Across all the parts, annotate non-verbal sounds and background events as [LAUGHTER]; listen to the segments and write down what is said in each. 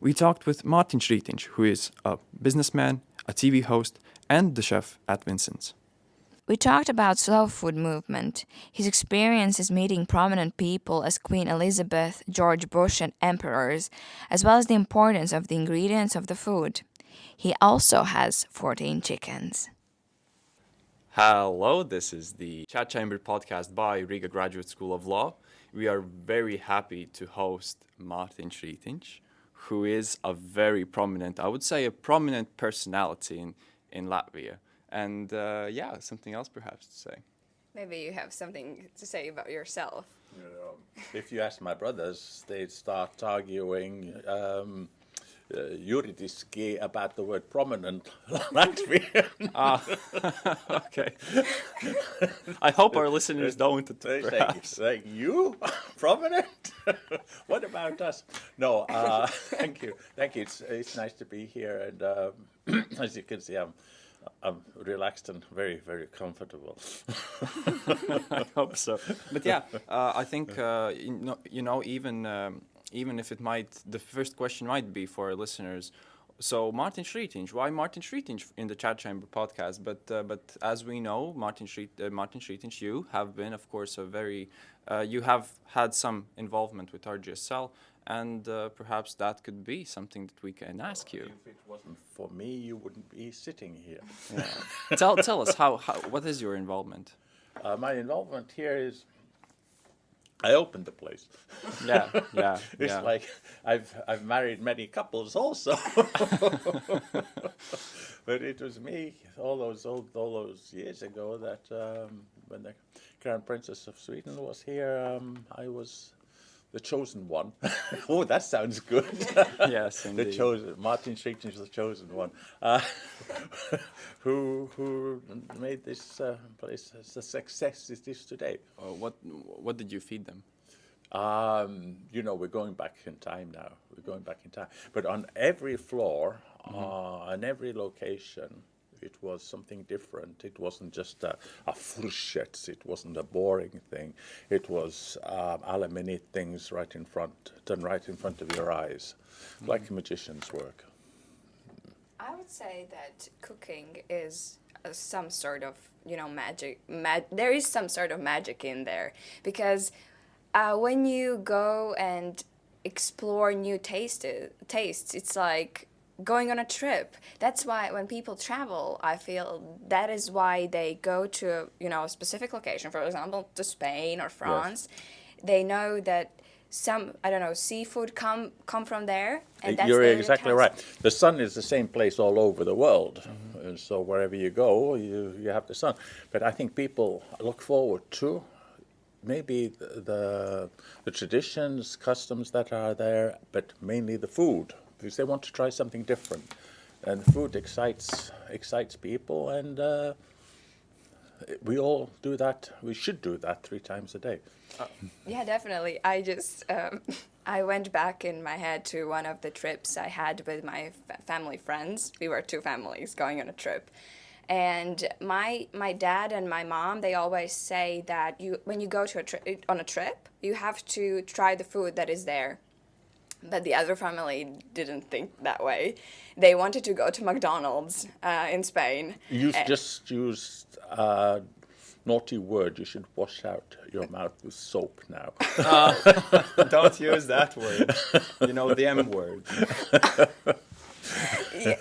we talked with Martins Ritins, who is a businessman, a TV host, and the chef at Vincent's. We talked about slow food movement, his experiences meeting prominent people as Queen Elizabeth, George Bush, and emperors, as well as the importance of the ingredients of the food. He also has 14 chickens. Hello, this is the Chat Chamber podcast by Riga Graduate School of Law. We are very happy to host Martins Ritins, who is a very prominent, I would say a prominent personality in, in Latvia. And uh, yeah, something else perhaps to say. Maybe you have something to say about yourself. You know, if you ask my brothers, they'd start arguing um, uh, about the word prominent [LAUGHS] Latvian. Ah, [LAUGHS] okay. I hope our listeners don't. [LAUGHS] They say, say, you prominent? what about us? No, uh, thank you, thank you. It's it's nice to be here, and um, [CLEARS THROAT] as you can see, I'm I'm relaxed and very very comfortable. I hope so. But yeah, uh, I think uh, you, know, you know even um, even if it might the first question might be for our listeners. So Martins Ritins, why Martins Ritins in the Chat Chamber podcast? But uh, but as we know, Martin Schrit, uh, Martin you have been, of course, a very uh, you have had some involvement with RGSL, and uh, perhaps that could be something that we can ask you. If it wasn't for me, you wouldn't be sitting here. Yeah. tell tell us how, how what is your involvement? Uh, my involvement here is I opened the place. [LAUGHS] Yeah, yeah, [LAUGHS] it's yeah. like I've I've married many couples also, [LAUGHS] but it was me all those old, all those years ago that um, when the Crown Princess of Sweden was here, um, I was the chosen one. [LAUGHS] oh, that sounds good. [LAUGHS] Yes, indeed. the chosen Martins Ritins is the chosen one, uh, [LAUGHS] who who made this uh, place as a success it is today. Uh, what what did you feed them? Um, you know, we're going back in time now. We're going back in time. But on every floor, uh, on every location, it was something different. It wasn't just a, a frushet. It wasn't a boring thing. It was um, alla minute things right in front, done right in front of your eyes, like a magician's work. I would say that cooking is uh, some sort of you know magic. Mag- there is some sort of magic in there because uh, when you go and explore new taste tastes, it's like going on a trip. That's why when people travel, I feel that is why they go to you know a specific location. For example, to Spain or France. They know that some I don't know seafood come come from there. And that's You're exactly right. The sun is the same place all over the world. Mm-hmm. And so wherever you go, you, you have the sun. But I think people look forward to maybe the, the, the traditions, customs that are there, but mainly the food, because they want to try something different. And food excites, excites people, and uh, we all do that. We should do that three times a day. Yeah, definitely. I just um, [LAUGHS] I went back in my head to one of the trips I had with my fa- family friends. We were two families going on a trip. And my my dad and my mom, they always say that you when you go to a on a trip, you have to try the food that is there. But the other family didn't think that way. They wanted to go to McDonald's uh, in Spain. You Eh. just used a naughty word. You should wash out your mouth with soap now. [LAUGHS] Don't use that word. You know the M word. [LAUGHS]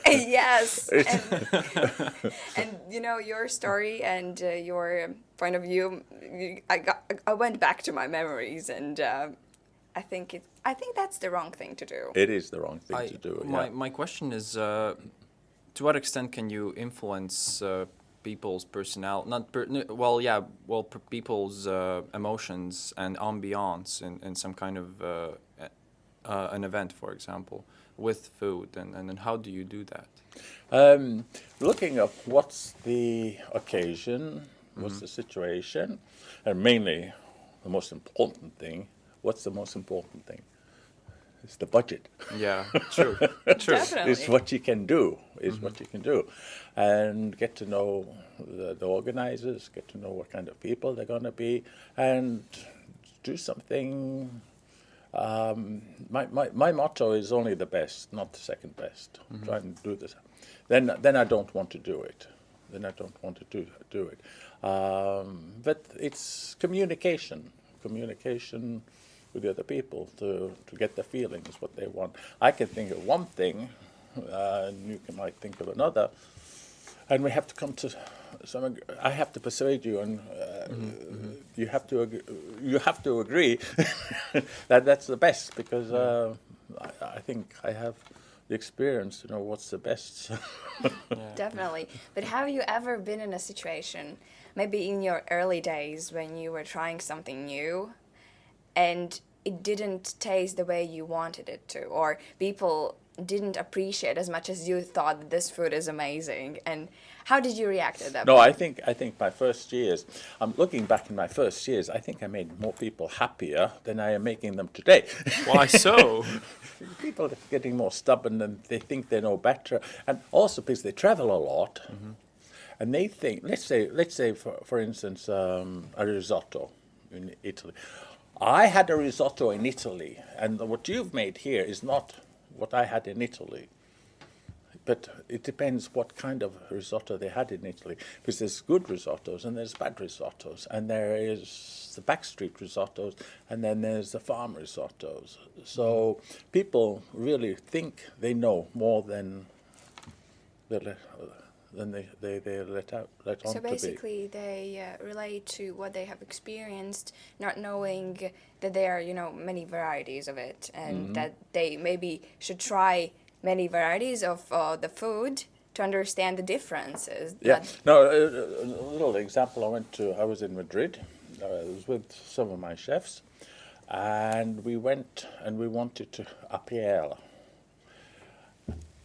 Yes and, and you know your story and uh, your point of view i got i went back to my memories and uh, i think it i think that's the wrong thing to do It is the wrong thing I, to do. my, yeah. my question is, uh, to what extent can you influence uh, people's personal, not per, well, yeah, well, per people's uh, emotions and ambiance in, in some kind of uh, uh, an event, for example, with food, and, and then how do you do that? Um, looking up what's the occasion, what's the situation, and mainly the most important thing. What's the most important thing? It's the budget. Yeah, true, [LAUGHS] true. Definitely. It's what you can do. Is what you can do, and get to know the, the organizers. Get to know what kind of people they're going to be, and do something Um, my, my, my motto is only the best, not the second best. Try and do this. Then, then I don't want to do it. Then I don't want to do, do it. Um, but it's communication, communication with the other people to, to get the feelings, what they want. I can think of one thing, uh, and you can, might think of another, and we have to come to some. ag- I have to persuade you, and uh, you have to ag- you have to agree [LAUGHS] that that's the best because uh, I, I think I have the experience to know what's the best. [LAUGHS] Definitely. But have you ever been in a situation, maybe in your early days when you were trying something new and it didn't taste the way you wanted it to, or people didn't appreciate as much as you thought that this food is amazing? And how did you react at that No, point? I think I think my first years. I'm looking back in my first years. I think I made more people happier than I am making them today. Why so? [LAUGHS] people are getting more stubborn and they think they know better, and also because they travel a lot, and they think. Let's say, let's say for for instance, um, a risotto in Italy. I had a risotto in Italy, and what you've made here is not what I had in Italy. But it depends what kind of risotto they had in Italy, because there's good risottos and there's bad risottos, and there is the backstreet risottos, and then there's the farm risottos. So people really think they know more than let, than they, they, they let out let on So to be. basically, they uh, relate to what they have experienced, not knowing that there are, you know, many varieties of it, and Mm-hmm. that they maybe should try many varieties of uh, the food to understand the differences. Yeah. No, a, a a little example. I went to. I was in Madrid. Uh, I was with some of my chefs, and we went and we wanted to a.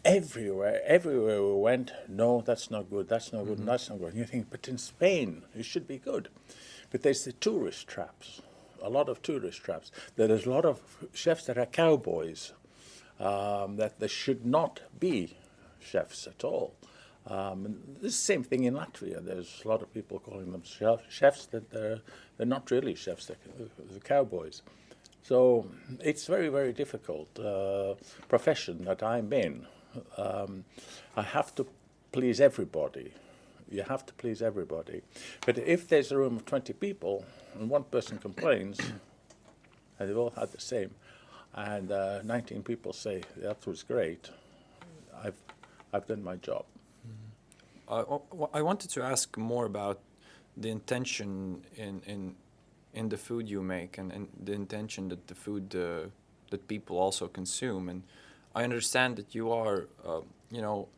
Everywhere, everywhere we went, no, that's not good. That's not good. That's not good. And you think, but in Spain, it should be good. But there's the tourist traps. A lot of tourist traps. There's a lot of chefs that are cowboys um, that they should not be chefs at all. Um, and this is the same thing in Latvia. There's a lot of people calling them chef, chefs that they're, they're not really chefs, they're, they're cowboys. So it's very, very difficult uh, profession that I'm in. Um, I have to please everybody. You have to please everybody. But if there's a room of 20 people and one person complains, [COUGHS] and they've all had the same, and uh, 19 people say that was great, I've, I've done my job. W- I wanted to ask more about the intention in in in the food you make and, and the intention that the food uh, that people also consume. And I understand that you are, uh, you know,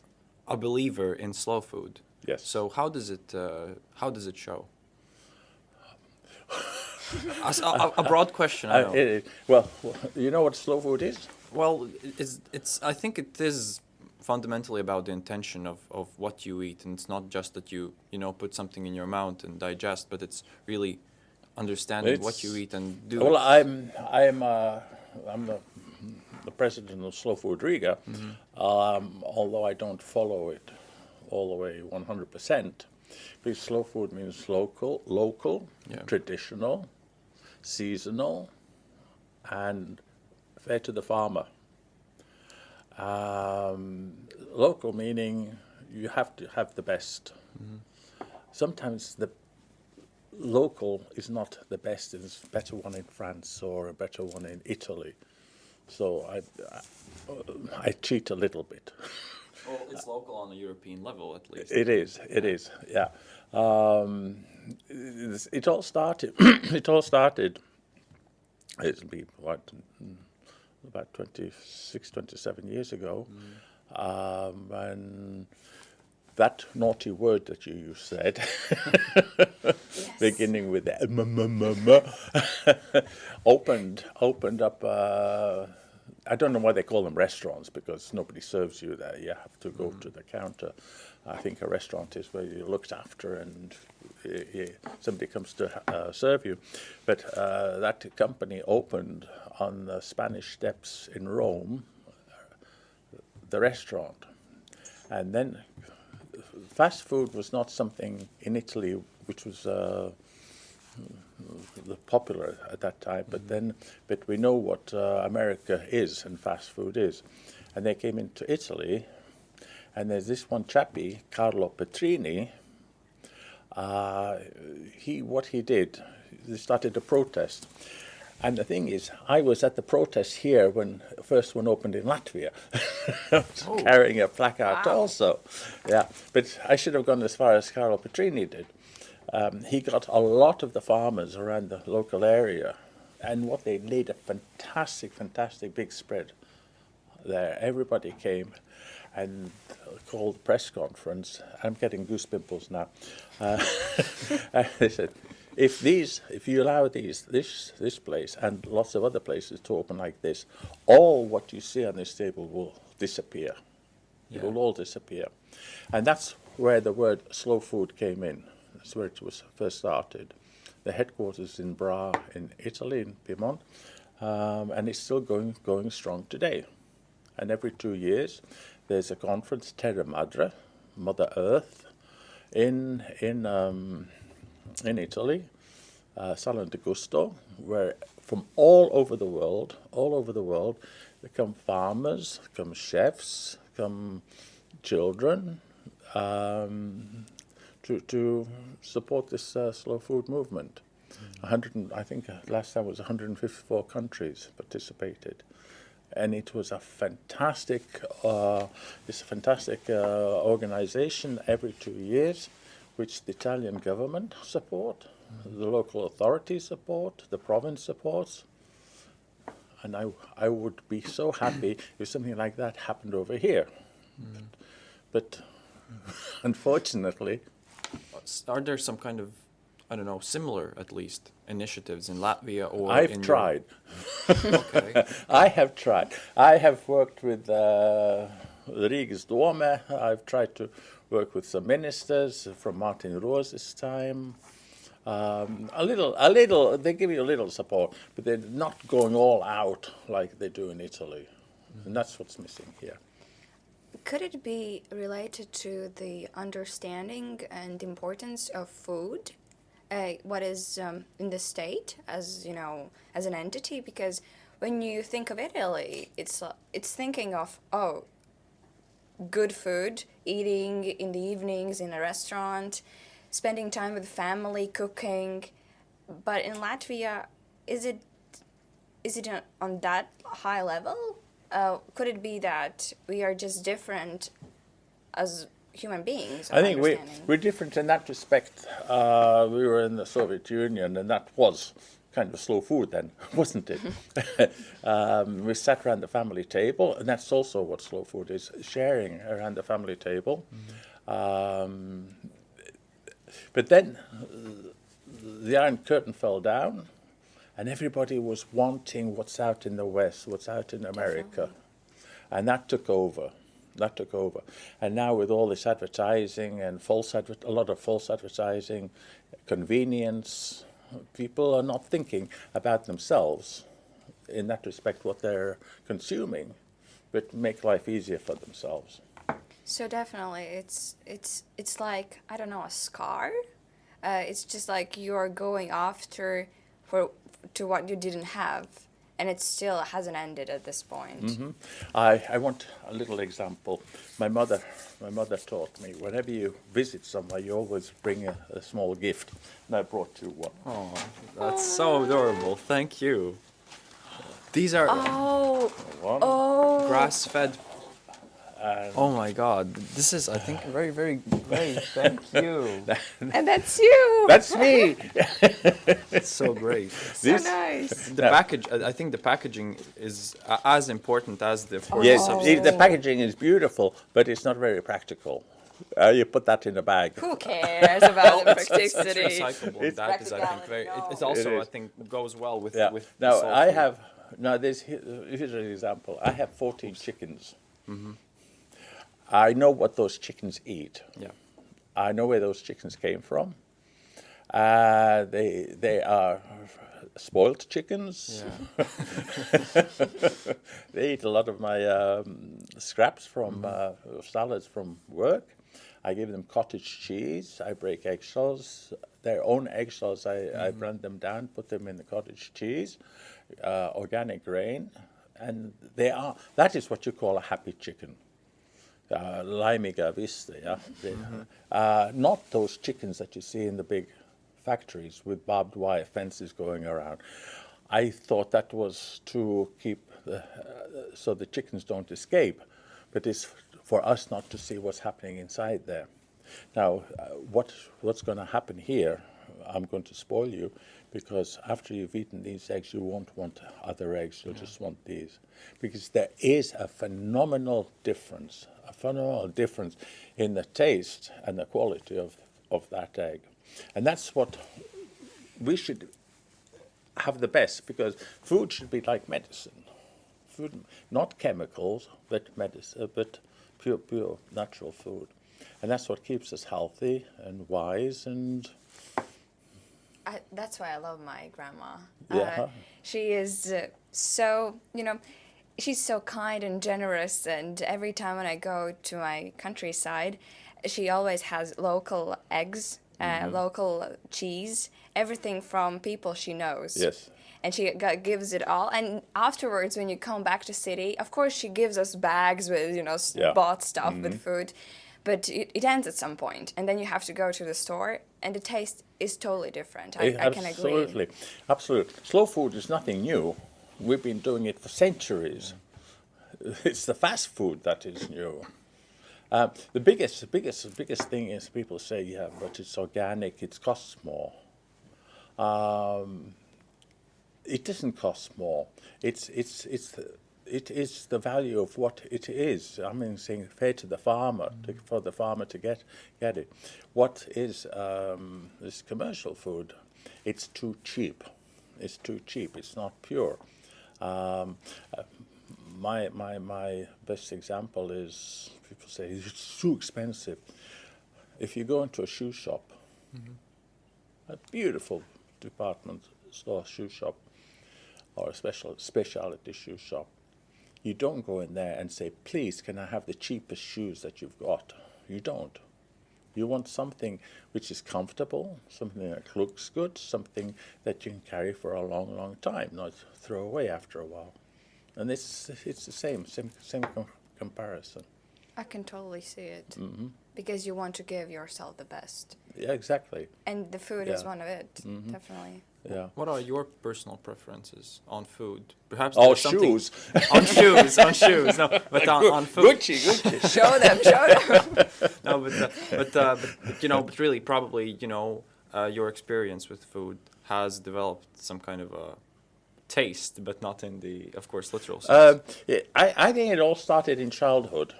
a believer in slow food. Yes. So how does it uh, how does it show? [LAUGHS] A broad question. I Uh, know. it- it- well, you know what slow food is? Well, it's it's. I think it is fundamentally about the intention of, of what you eat, and it's not just that you you know put something in your mouth and digest, but it's really understanding what you eat and do. Well, it. I'm I'm uh, I'm the, the president of Slow Food Riga, um, although I don't follow it all the way 100 percent. Because slow food means local, local, Yeah. traditional, seasonal, and fair to the farmer. Um, local meaning you have to have the best. Sometimes the local is not the best. There's a better one in France or a better one in Italy. So I, I, I cheat a little bit. well, it's local on a European level, at least. It is. It is. Yeah. Um, it's- it all started. [CLEARS THROAT] it all started. It's been what mm, about 26, 27 years ago, um, and that naughty word that you said, [LAUGHS] beginning with the m m m m, [LAUGHS] opened opened up. Uh, I don't know why they call them restaurants because nobody serves you there. You have to go to the counter. I think a restaurant is where you're looked after and somebody comes to uh, serve you. But uh, that company opened on the Spanish Steps in Rome, the restaurant. And then fast food was not something in Italy which was uh, popular at that time. But then, but we know what uh, America is and fast food is, and they came into Italy, and there's this one chappie, Carlo Petrini. Uh, he what he did, he started a protest. And the thing is, I was at the protest here when the first one opened in Latvia, [LAUGHS] carrying a placard Wow. also. Yeah, but I should have gone as far as Carlo Petrini did. Um, he got a lot of the farmers around the local area, and what they laid a fantastic, fantastic big spread there. Everybody came and called press conference. I'm getting goose pimples now. Uh, [LAUGHS] they said, if these, if you allow these, this, this place and lots of other places to open like this, all what you see on this table will disappear. It will all disappear. And that's where the word slow food came in. That's where it was first started. The headquarters in Bra in Italy, in Piedmont, um, and it's still going, going strong today. And every two years, there's a conference, Terra Madre, Mother Earth, in, in, um, in Italy, uh, Salone del Gusto, where from all over the world, all over the world, there come farmers, come chefs, come children, um, to, to support this uh, slow food movement. 100, and- I think uh, last time was 154 countries participated, and it was a fantastic, uh, it's a fantastic uh, organization every two years, which the Italian government support, the local authorities support, the province supports, and I, I would be so happy if something like that happened over here. But [LAUGHS] unfortunately, Are there some kind of, I don't know, similar at least initiatives in Latvia or I've tried. Okay. [LAUGHS] I have tried. I have worked with uh, Rigas Dome. I've tried to work with some ministers from Martin Rose's time. Um, a little, a little. They give you a little support, but they're not going all out like they do in Italy, and that's what's missing here. Could it be related to the understanding and importance of food? Uh, what is um, in the state as you know as an entity? Because when you think of Italy, it's it's thinking of oh, good food, eating in the evenings in a restaurant, spending time with family, cooking. But in Latvia, is it is it on- that high level? Uh, could it be that we are just different as human beings? I think we, we're different in that respect. Uh, we were in the Soviet Union, and that was kind of slow food then, [LAUGHS] wasn't it? [LAUGHS] um, we sat around the family table, and that's also what slow food is sharing around the family table. Um, but then the Iron Curtain fell down, and everybody was wanting what's out in the West, what's out in America. And that took over. That took over. And now with all this advertising and false adver- a lot of false advertising, convenience, people are not thinking about themselves in that respect what they're consuming, but make life easier for themselves. So definitely, it's it's it's like I don't know a scar. Uh, it's just like you're going after for to what you didn't have, and it still hasn't ended at this point. Mhm. I, I want a little example. My mother, my mother taught me whenever you visit somewhere, you always bring a, a small gift, and I brought you one. Oh, that's so adorable. Thank you. These are Oh, One. oh, grass-fed. And Oh my God, this is I think very, very, great. Thank [LAUGHS] you. and that's you. That's me. It's [LAUGHS] so great. so this- nice. The Yeah. package. I I think the packaging is a- as important as the. of course, yes, the Oh. the packaging is beautiful, but it's not very practical. Uh, you put that in a bag. Who cares about [LAUGHS] the It's, it's, it's recyclable. It's that is, I think, very. It, no. it's also, It I think, goes well with Yeah. with. Now I food. have now there's he- here's an example. I have 14 chickens. Mm-hmm. I know what those chickens eat. Yeah. I know where those chickens came from. Uh, they they are spoiled chickens. Yeah. [LAUGHS] they eat a lot of my um, scraps from Mm-hmm. uh, salads from work. I give them cottage cheese. I break eggshells, their own eggshells. I, I blend them down, put them in the cottage cheese, uh, organic grain, and they are. That is what you call a happy chicken. Uh, yeah. Uh, not those chickens that you see in the big factories with barbed wire fences going around. I thought that was to keep the, uh, so the chickens don't escape, but it's for us not to see what's happening inside there. Now, uh, what what's going to happen here? I'm going to spoil you because after you've eaten these eggs, you won't want other eggs. You'll just want these because there is a phenomenal difference, a phenomenal difference in the taste and the quality of of that egg, and that's what we should have the best because food should be like medicine. Food, not chemicals, but medicine, but pure, pure natural food, and that's what keeps us healthy and wise. And I, that's why I love my grandma. Yeah. Uh, she is uh, so, you know, she's so kind and generous. And every time when I go to my countryside, she always has local eggs, uh, Mm-hmm. local cheese, everything from people she knows. yes, And she gives it all. And afterwards, when you come back to city, of course, she gives us bags with, you know, s- Yeah. Mm-hmm. bought stuff with food. But it, it ends at some point, and then you have to go to the store, and the taste is totally different. I, Eh, I can agree. absolutely, absolutely. Slow food is nothing new. We've been doing it for centuries. [LAUGHS] It's the fast food that is new. Uh, the biggest, the biggest, the biggest thing is people say, yeah, but it's organic. It costs more. Um, it doesn't cost more. It's it's it's it is the value of what it is. I mean, saying fair to the farmer to, for the farmer to get get it. What is um, this commercial food? It's too cheap. It's too cheap. It's not pure. Um, uh, my my my best example is people say [LAUGHS] it's too expensive. If you go into a shoe shop, a beautiful department store shoe shop or a special specialty shoe shop, you don't go in there and say, "Please, can I have the cheapest shoes that you've got?" You don't. You want something which is comfortable, something that looks good, something that you can carry for a long, long time, not throw away after a while. And it's it's the same, same, same com- comparison. I can totally see it. Mm-hmm. Because you want to give yourself the best. Yeah, exactly. And the food is Yeah. Mm-hmm. one of it, definitely. Yeah. What are your personal preferences on food? Perhaps Oh, shoes. on shoes, on shoes. No, but on, on food. Gucci, Gucci. [LAUGHS] Show them, show them. [LAUGHS] No, but, uh, but, uh, but but you know, but really, probably you know, uh, your experience with food has developed some kind of a taste, but not in the, of course, literal sense. Um, I, I think it all started in childhood.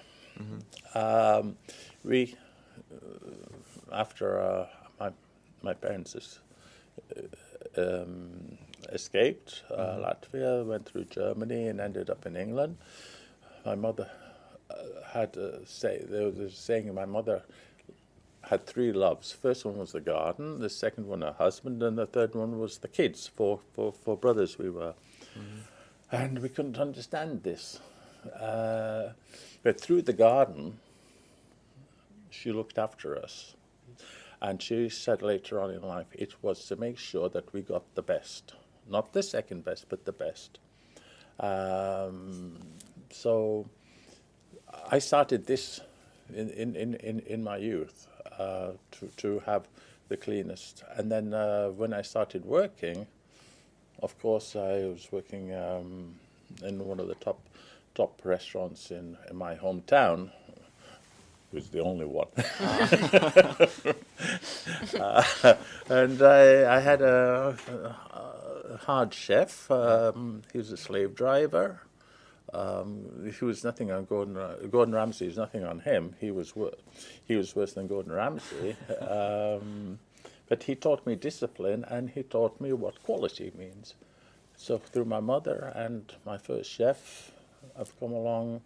Um, we, uh, after uh, my my parents uh, um, escaped uh, Latvia, went through Germany, and ended up in England. My mother uh, had uh, say there was a saying. My mother had three loves. First one was the garden, the second one her husband, and the third one was the kids. Four, four, four brothers we were, and we couldn't understand this. Uh, but through the garden, she looked after us, and she said later on in life it was to make sure that we got the best, not the second best, but the best. Um, so I started this in, in, in, in, in my youth uh, to, to have the cleanest. And then uh, when I started working, of course, I was working um, in one of the top top restaurants in, in my hometown. It was the only one. [LAUGHS] [LAUGHS] Uh, [LAUGHS] and I, I had a, a hard chef. Um, he was a slave driver. Um, he was nothing on Gordon. Gordon Ramsay was nothing on him. He was he was worse than Gordon Ramsay. um, but he taught me discipline, and he taught me what quality means. So through my mother and my first chef, I've come along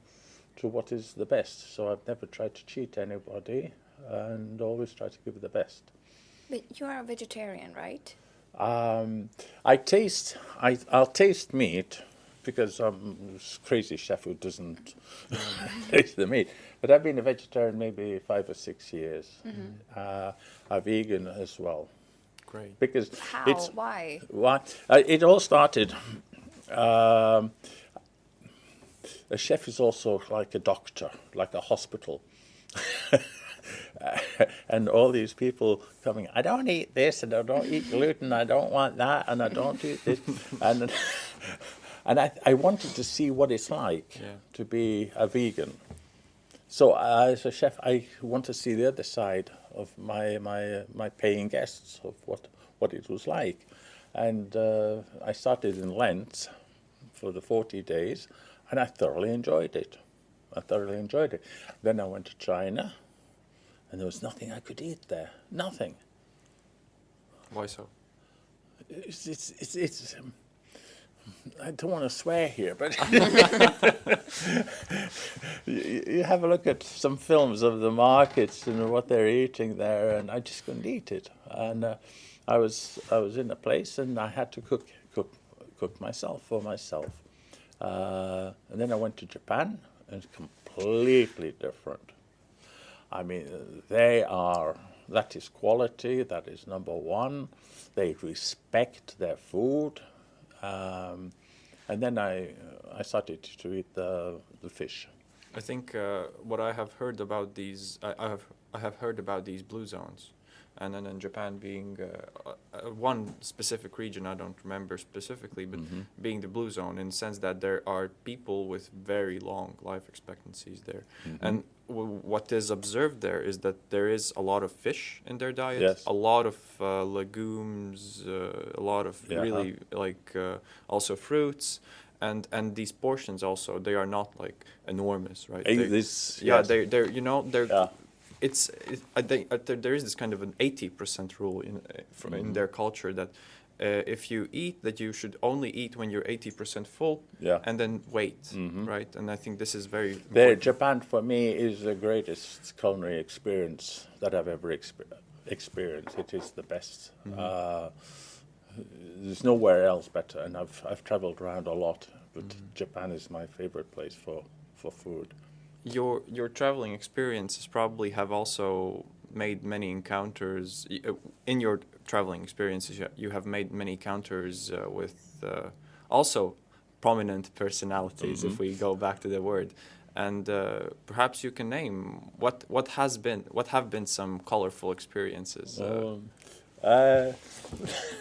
to what is the best. So I've never tried to cheat anybody, and always try to give the best. But you are a vegetarian, right? Um, I taste. I, I'll taste meat, because I'm this crazy chef who doesn't [LAUGHS] taste the meat. But I've been a vegetarian maybe five or six years. Uh, a vegan as well Great. because How? it's Why? why uh, it all started. Um, a chef is also like a doctor, like a hospital. [LAUGHS] [LAUGHS] and all these people coming, I don't eat this, and I don't eat gluten, I don't want that, and I don't eat this. [LAUGHS] and and I, I wanted to see what it's like Yeah. to be a vegan. So uh, as a chef, I want to see the other side of my my my paying guests of what what it was like, and uh, I started in Lent for the forty days, and I thoroughly enjoyed it. I thoroughly enjoyed it. Then I went to China, and there was nothing I could eat there. Nothing. Why so? It's it's it's. it's um, I don't want to swear here, but [LAUGHS] you, you have a look at some films of the markets and what they're eating there, and I just couldn't eat it. And uh, I was I was in a place, and I had to cook cook cook myself for myself. Uh, and then I went to Japan, and it's completely different. I mean, they are, that is quality, that is number one. They respect their food. Um, and then I, I started to eat the, the fish. I think uh, what I have heard about these, I, I have I have heard about these blue zones, and then in Japan being uh, uh, one specific region I don't remember specifically, but being the blue zone in the sense that there are people with very long life expectancies there, and w- what is observed there is that there is a lot of fish in their diet, Yes. a lot of uh, legumes, uh, a lot of Yeah. really like uh, also fruits and and these portions also they are not like enormous right They- this- yeah yes. they they're you know they're Yeah. It's it, I think uh, there, is this kind of an 80% rule in uh, fr- in Mhm. their culture that uh, if you eat that you should only eat when you're 80% full Yeah. and then wait Mhm. right and I think this is very There. Japan for me is the greatest culinary experience that I've ever exper- experienced. It is the best. Uh, there's nowhere else better, and I've I've traveled around a lot, but Japan is my favorite place for for food. Your your traveling experiences probably have also made many encounters uh, in your traveling experiences you- have made many encounters uh, with uh, also prominent personalities if we go back to the word and uh, perhaps you can name what what has been what have been some colorful experiences uh, Um, uh,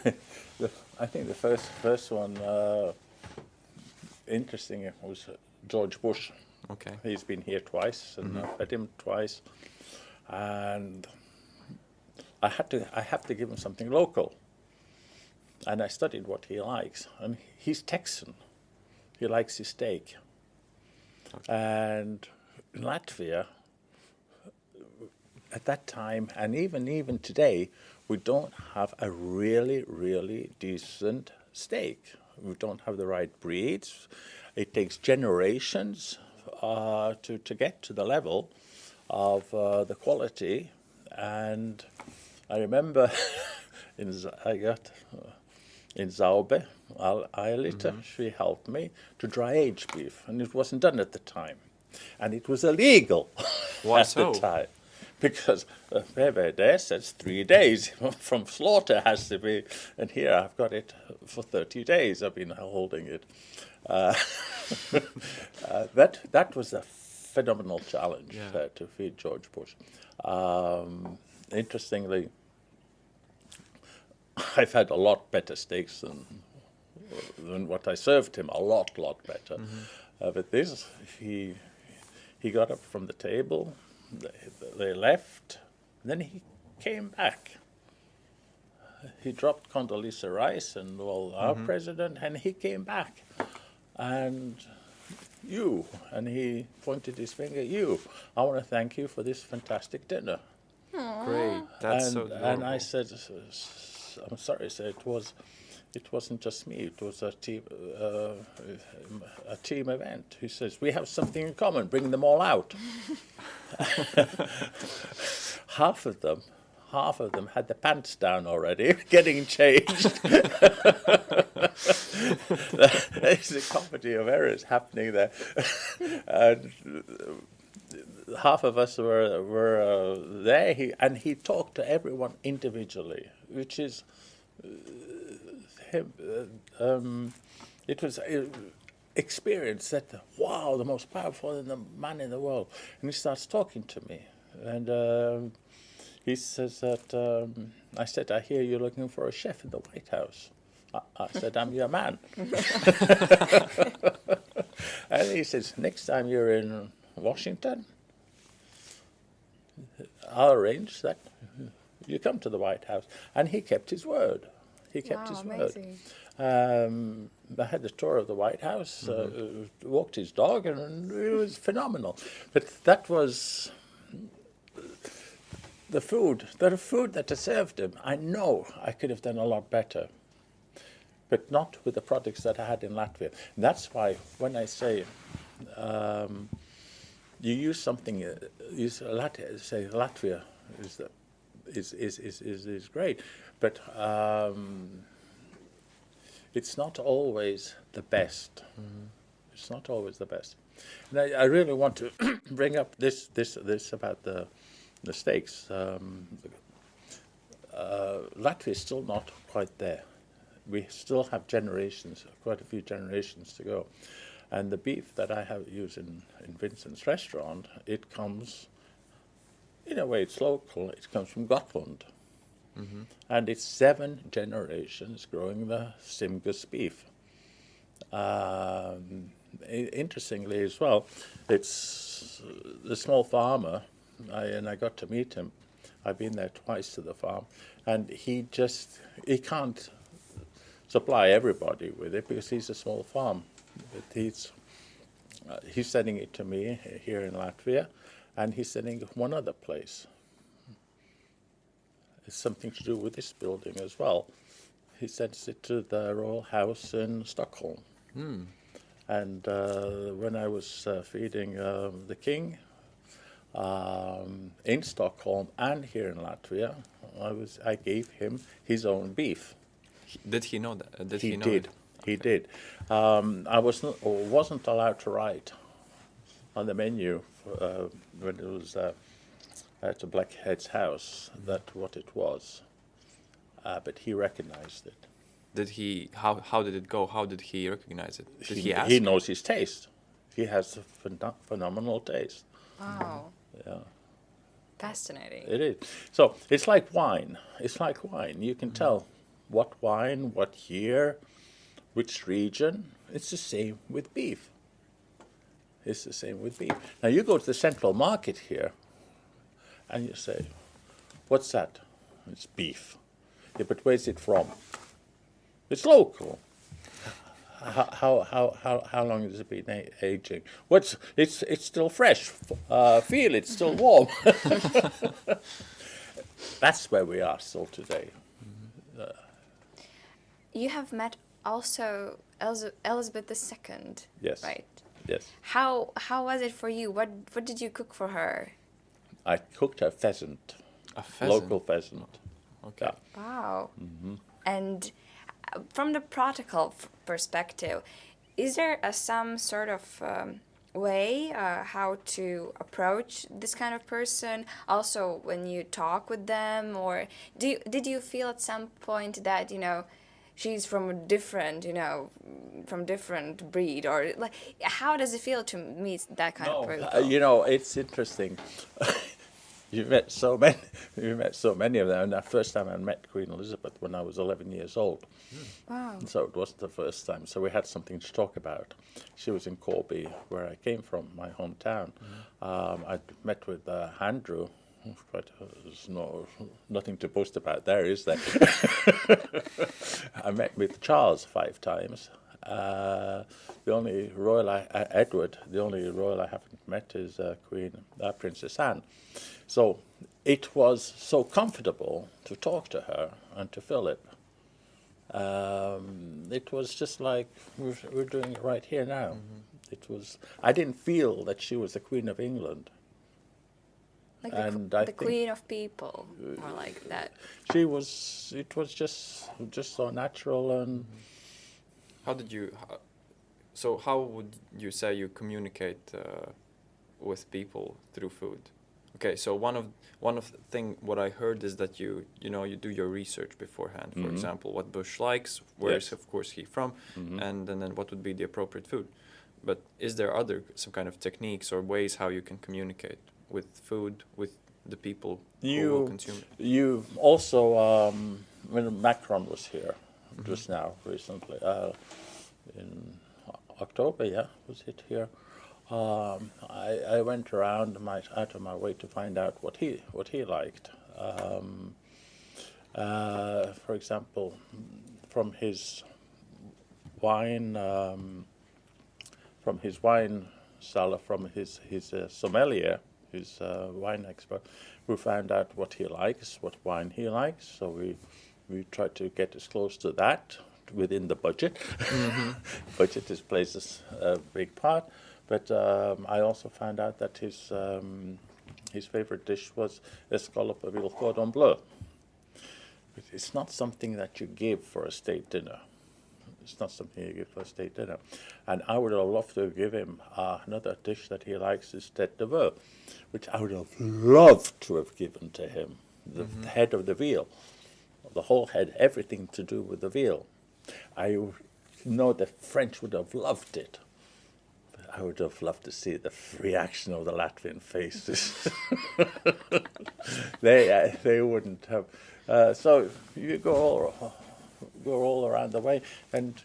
[LAUGHS] the, I think the first first one uh, interesting was George Bush. Okay He's been here twice, and mm-hmm. I've met him twice, and I had to I have to give him something local. And I studied what he likes, and he's Texan. He likes his steak. And in Latvia, at that time, and even even today, we don't have a really really decent steak. We don't have the right breeds. It takes generations uh, to to get to the level of uh, the quality. And I remember [LAUGHS] in I got uh, in Zaube, Aelita, she helped me to dry age beef, and it wasn't done at the time, and it was illegal [LAUGHS] Why at so? the time. Because uh, there says three days [LAUGHS] from slaughter has to be, and here I've got it for 30 days. I've been holding it. Uh, [LAUGHS] uh, that that was a phenomenal challenge Yeah. uh, to feed George Bush. Um, interestingly, I've had a lot better steaks than than what I served him. A lot, lot better. Uh, but this, he he got up from the table. They, they left. Then he came back. He dropped Condoleezza Rice and well, our president, and he came back. And you, and he pointed his finger. At you, I want to thank you for this fantastic dinner great that's and, so and I said, "S- s- I'm sorry, sir. It was, it wasn't just me. It was a team, uh, a team event. He says we have something in common. Bring them all out. [LAUGHS] half of them, half of them had the pants down already, [LAUGHS] getting changed. [LAUGHS] There's a comedy of errors happening there. [LAUGHS] and half of us were were uh, there, he, and he talked to everyone individually, which is uh, him. Uh, um, it was. Uh, experience that wow the most powerful man in the world and he starts talking to me and um, he says that um, I said, I hear you're looking for a chef in the White House. I, I said, I'm your man. [LAUGHS] and he says, next time you're in Washington, I'll arrange that you come to the White House. And he kept his word. He kept wow, his amazing. word. Um, I had the tour of the White House, mm -hmm. uh, walked his dog, and it was phenomenal. But that was the food, the food that I served him, I know I could have done a lot better, but not with the products that I had in Latvia. That's why when I say um, you use something, uh, use Latvia, say Latvia is, the, is, is, is, is, is great, but um, it's not always the best. Mm -hmm. It's not always the best. And I, I really want to [CLEARS THROAT] bring up this, this, this about the mistakes. Um, uh, Latvia is still not quite there. We still have generations, quite a few generations to go. And the beef that I have used in, in Vincent's restaurant, it comes, in a way it's local, it comes from Gotland. Mm -hmm. And it's seven generations growing the Simgus beef. Um, interestingly as well, it's the small farmer I, and I got to meet him. I've been there twice to the farm, and he just he can't supply everybody with it because he's a small farm. But he's uh, he's sending it to me here in Latvia, and he's sending it one other place. It's something to do with this building as well. He sends it to the Royal House in Stockholm. Mm. And uh, when I was uh, feeding uh, the king um, in Stockholm and here in Latvia, I was I gave him his own beef. Did he know that? Did he, he know did. It? He okay. did. Um, I was not, wasn't allowed to write on the menu for, uh, when it was uh, at the Blackhead's house that what it was, uh, but he recognized it. Did he? How how did it go? How did he recognize it? Did he, he ask? He knows his taste. He has a phen phenomenal taste. Wow. Yeah. Fascinating. It is. So it's like wine. It's like wine. You can mm -hmm. tell what wine, what year, which region. It's the same with beef. It's the same with beef. Now you go to the central market here and you say, what's that? It's beef. Yeah, but where's it from? It's local how, how, how, how long has it been aging? What's, it's, it's still fresh. Uh, feel it's still warm. [LAUGHS] That's where we are still today. Uh, you have met also Elizabeth II. Yes. Right. Yes. How how was it for you? What what did you cook for her? I cooked her pheasant. A pheasant. Local pheasant. Okay. Yeah. Wow. Mm -hmm. And from the protocol perspective, is there a, some sort of um, way uh, how to approach this kind of person? Also, when you talk with them, or do you, did you feel at some point that you know? she's from a different, you know, from different breed, or like, how does it feel to meet that kind no, of person? Uh, you know, it's interesting. [LAUGHS] you met so [LAUGHS] many. You met so many of them. And the first time I met Queen Elizabeth when I was 11 years old. Wow. So it wasn't the first time. So we had something to talk about. She was in Corby, where I came from, my hometown. Mm. Um, I met with uh, Andrew. Quite, uh, there's no nothing to boast about there, is there? [LAUGHS] I met with Charles five times. Uh, the only royal, I, uh, Edward, the only royal I haven't met is uh, Queen uh, Princess Anne. So it was so comfortable to talk to her and to Philip. Um, it was just like we're, we're, doing it right here now. Mm -hmm. It was. I didn't feel that she was the Queen of England. Like the, and qu- I the queen of people, or like that. she was. It was just just so natural and. How did you? How, so how would you say you communicate uh, with people through food? Okay, so one of one of the thing what I heard is that you you know you do your research beforehand. For Mhm. example, what Bush likes, where is Yes. of course he from, Mhm. and, and then what would be the appropriate food. But is there other some kind of techniques or ways how you can communicate with food with the people who will You- consume it? You also, um, when Macron was here Mm-hmm. just now, recently, uh, in October, yeah, was it here? Um, I, I went around my, out of my way to find out what he what he liked. Um, uh, for example, from his wine, um, from his wine cellar, from his his uh, sommelier, his uh, wine expert, we found out what he likes, what wine he likes. So we we tried to get as close to that within the budget. [LAUGHS] budget is plays a big part, but um, I also found out that his um, his favorite dish was escalope avec cordon bleu. But it's not something that you give for a state dinner. It's not something you give for a state dinner. And I would have loved to give him uh, another dish that he likes is tête de veau, which I would have loved to have given to him. The head of the veal, the whole head, everything to do with the veal. I know the French would have loved it. I would have loved to see the reaction of the Latvian faces. [LAUGHS] they uh, they wouldn't have. Uh, so you go all go all around the way, and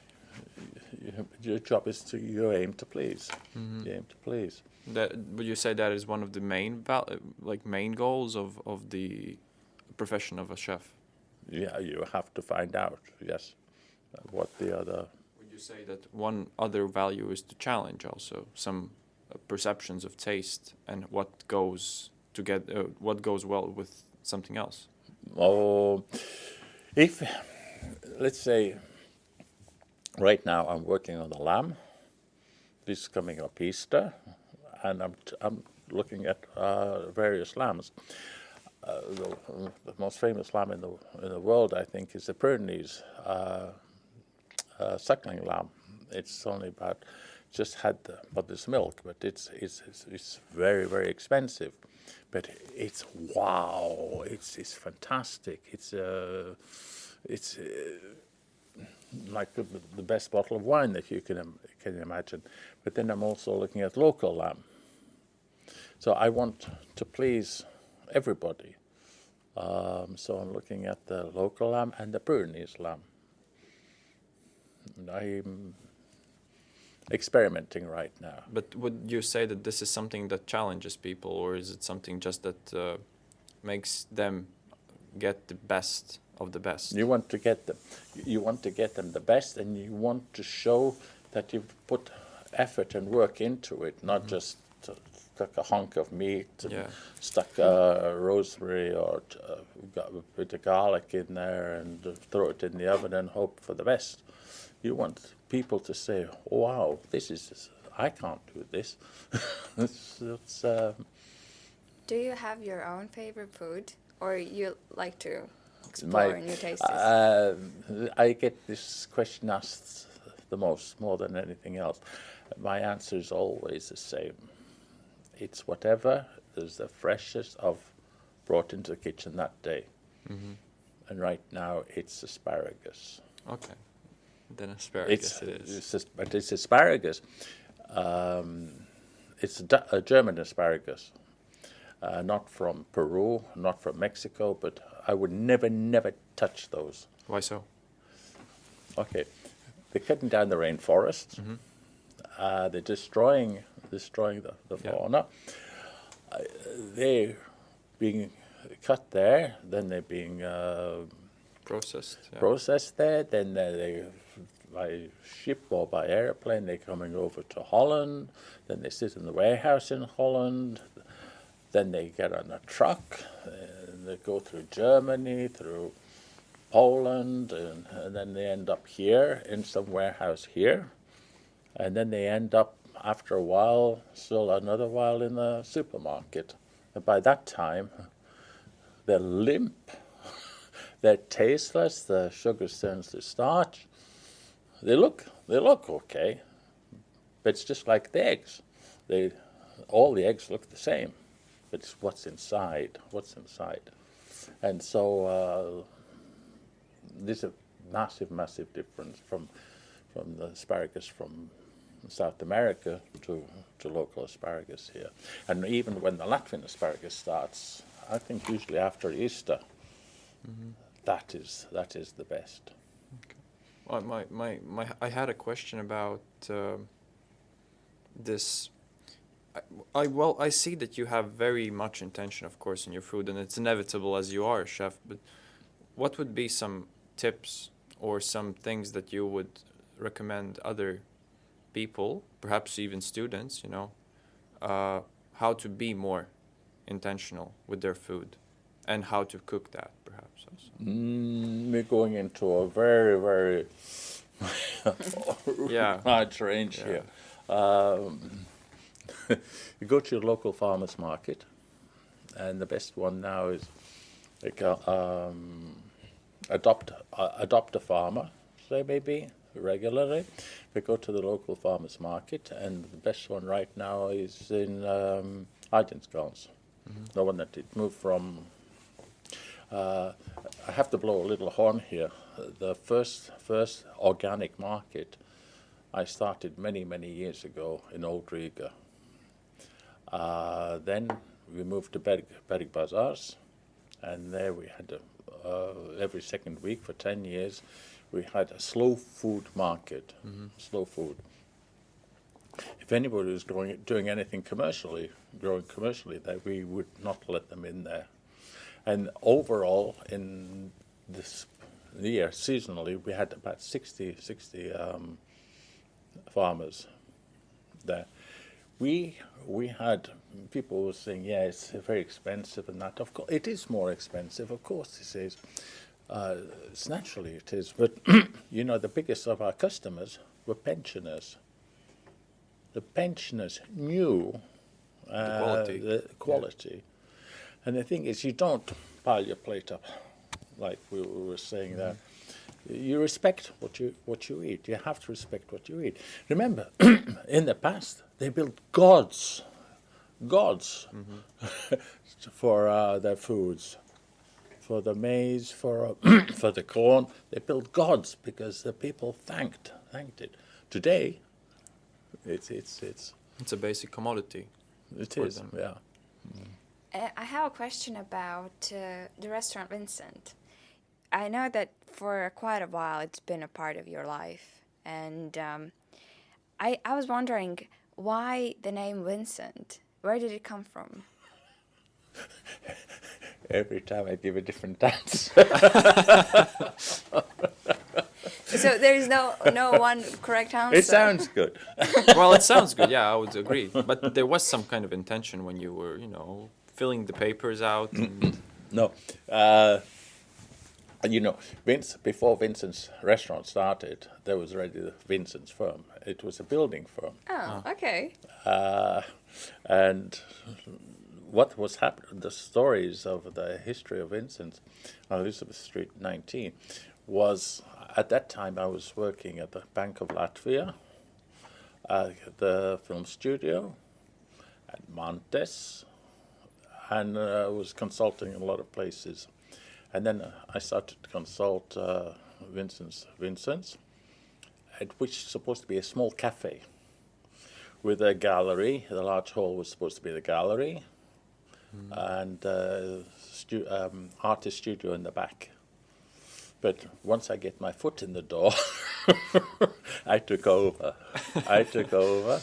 you, your job is to you aim to please. You aim to please. That would you say that is one of the main val- like main goals of, of the profession of a chef? Yeah, you have to find out. Yes, what the other. You say that one other value is to challenge also some uh, perceptions of taste and what goes to get uh, what goes well with something else? Oh, if let's say right now I'm working on the lamb. This is coming up Easter, and I'm I'm looking at uh, various lambs. Uh, the, the most famous lamb in the in the world, I think, is the Pyrenees uh, suckling lamb. It's only about just had the mother's milk, but it's it's it's, it's very very expensive. But it's wow! It's it's fantastic. It's uh, it's uh, like the, the best bottle of wine that you can can imagine. But then I'm also looking at local lamb. So I want to please everybody. Um, so I'm looking at the local lamb and the Pyrenees lamb. And I'm experimenting right now. But would you say that this is something that challenges people, or is it something just that uh, makes them get the best of the best? You want to get them, you want to get them the best, and you want to show that you've put effort and work into it, not just uh, stuck a hunk of meat, and Yeah. stuck uh, rosemary or uh, got a bit of garlic in there, and throw it in the oven and hope for the best. You want people to say, "Wow, this is I can't do this." [LAUGHS] it's, it's, uh, Do you have your own favorite food, or you like to explore my, new tastes? uh, I get this question asked the most, more than anything else. My answer is always the same. It's whatever is the freshest of brought into the kitchen that day. And right now it's asparagus. Okay, then asparagus It's, it is. it's but it's asparagus. Um, it's a, a German asparagus, uh, not from Peru, not from Mexico, but I would never, never touch those. Why so? Okay, they're cutting down the rainforest. Uh, they're destroying destroying the, the Yeah. fauna. Uh, they're being cut there, then they're being uh, Processed. Yeah. processed there, then they by ship or by airplane they're coming over to Holland, then they sit in the warehouse in Holland, then they get on a truck, and they go through Germany, through Poland, and, and then they end up here in some warehouse here, and then they end up after a while, still another while in the supermarket, And by that time, they're limp, [LAUGHS] they're tasteless, the sugar turns to starch. They look, they look okay, but it's just like the eggs. They, all the eggs look the same, but it's what's inside, what's inside. And so uh, there's a massive, massive difference from, from the asparagus from South America to, to local asparagus here. And even when the Latvian asparagus starts, I think usually after Easter, that is that is the best. My, my, my, I had a question about um this. I, I well, I see that you have very much intention, of course, in your food, and it's inevitable as you are a chef. But what would be some tips or some things that you would recommend other people, perhaps even students, you know, uh, how to be more intentional with their food, and how to cook that, perhaps. Also. Mm, we're going into a very very [LAUGHS] Yeah. large range Yeah. here. Um, [LAUGHS] you go to your local farmers market, and the best one now is like uh, um, adopt uh, adopt a farmer, say maybe regularly. We go to the local farmers market, and the best one right now is in um, Āgenskalns, the one that it moved from. Uh, I have to blow a little horn here. The first first organic market I started many many years ago in Old Riga. Uh, then we moved to Berg, Berg Bazaars, and there we had a, uh, every second week for 10 years we had a slow food market, slow food. If anybody was growing, doing anything commercially, growing commercially, that we would not let them in there. And overall, in this year, seasonally, we had about 60, 60 um, farmers there. We we had people were saying, yeah, it's very expensive and that. Of course, it is more expensive. Of course, it is. Uh, it's naturally it is. But [CLEARS THROAT] you know, the biggest of our customers were pensioners. The pensioners knew uh, quality. the quality. And the thing is, you don't pile your plate up, like we we were saying there. You respect what you what you eat. You have to respect what you eat. Remember, [CLEARS THROAT] in the past, they built gods, gods, [LAUGHS] for uh, their foods, for the maize, for uh, [CLEARS THROAT] for the corn. They built gods because the people thanked thanked it. Today, it's it's it's It's a basic commodity. it is them. yeah. Uh, I have a question about uh, the restaurant Vincent. I know that for quite a while it's been a part of your life, and um, I I was wondering why the name Vincent. Where did it come from? [LAUGHS] Every time I give a different dance. [LAUGHS] so there is no no one correct answer. it sounds good. [LAUGHS] well, it sounds good. Yeah, I would agree. But there was some kind of intention when you were, you know, filling the papers out. And No. Uh, you know, Vince, before Vincent's restaurant started, there was already the Vincent's firm. It was a building firm. Oh, okay. Uh, and what was happening, the stories of the history of Vincent's on Elizabeth Street 19 was at that time I was working at the Bank of Latvia, uh, the film studio, at Montes, and uh, was consulting in a lot of places. And then uh, I started to consult uh, Vincent's, Vincent's, at which is supposed to be a small cafe with a gallery. The large hall was supposed to be the gallery, and uh, stu- um, artist studio in the back. But once I get my foot in the door, [LAUGHS] I took over. I took over,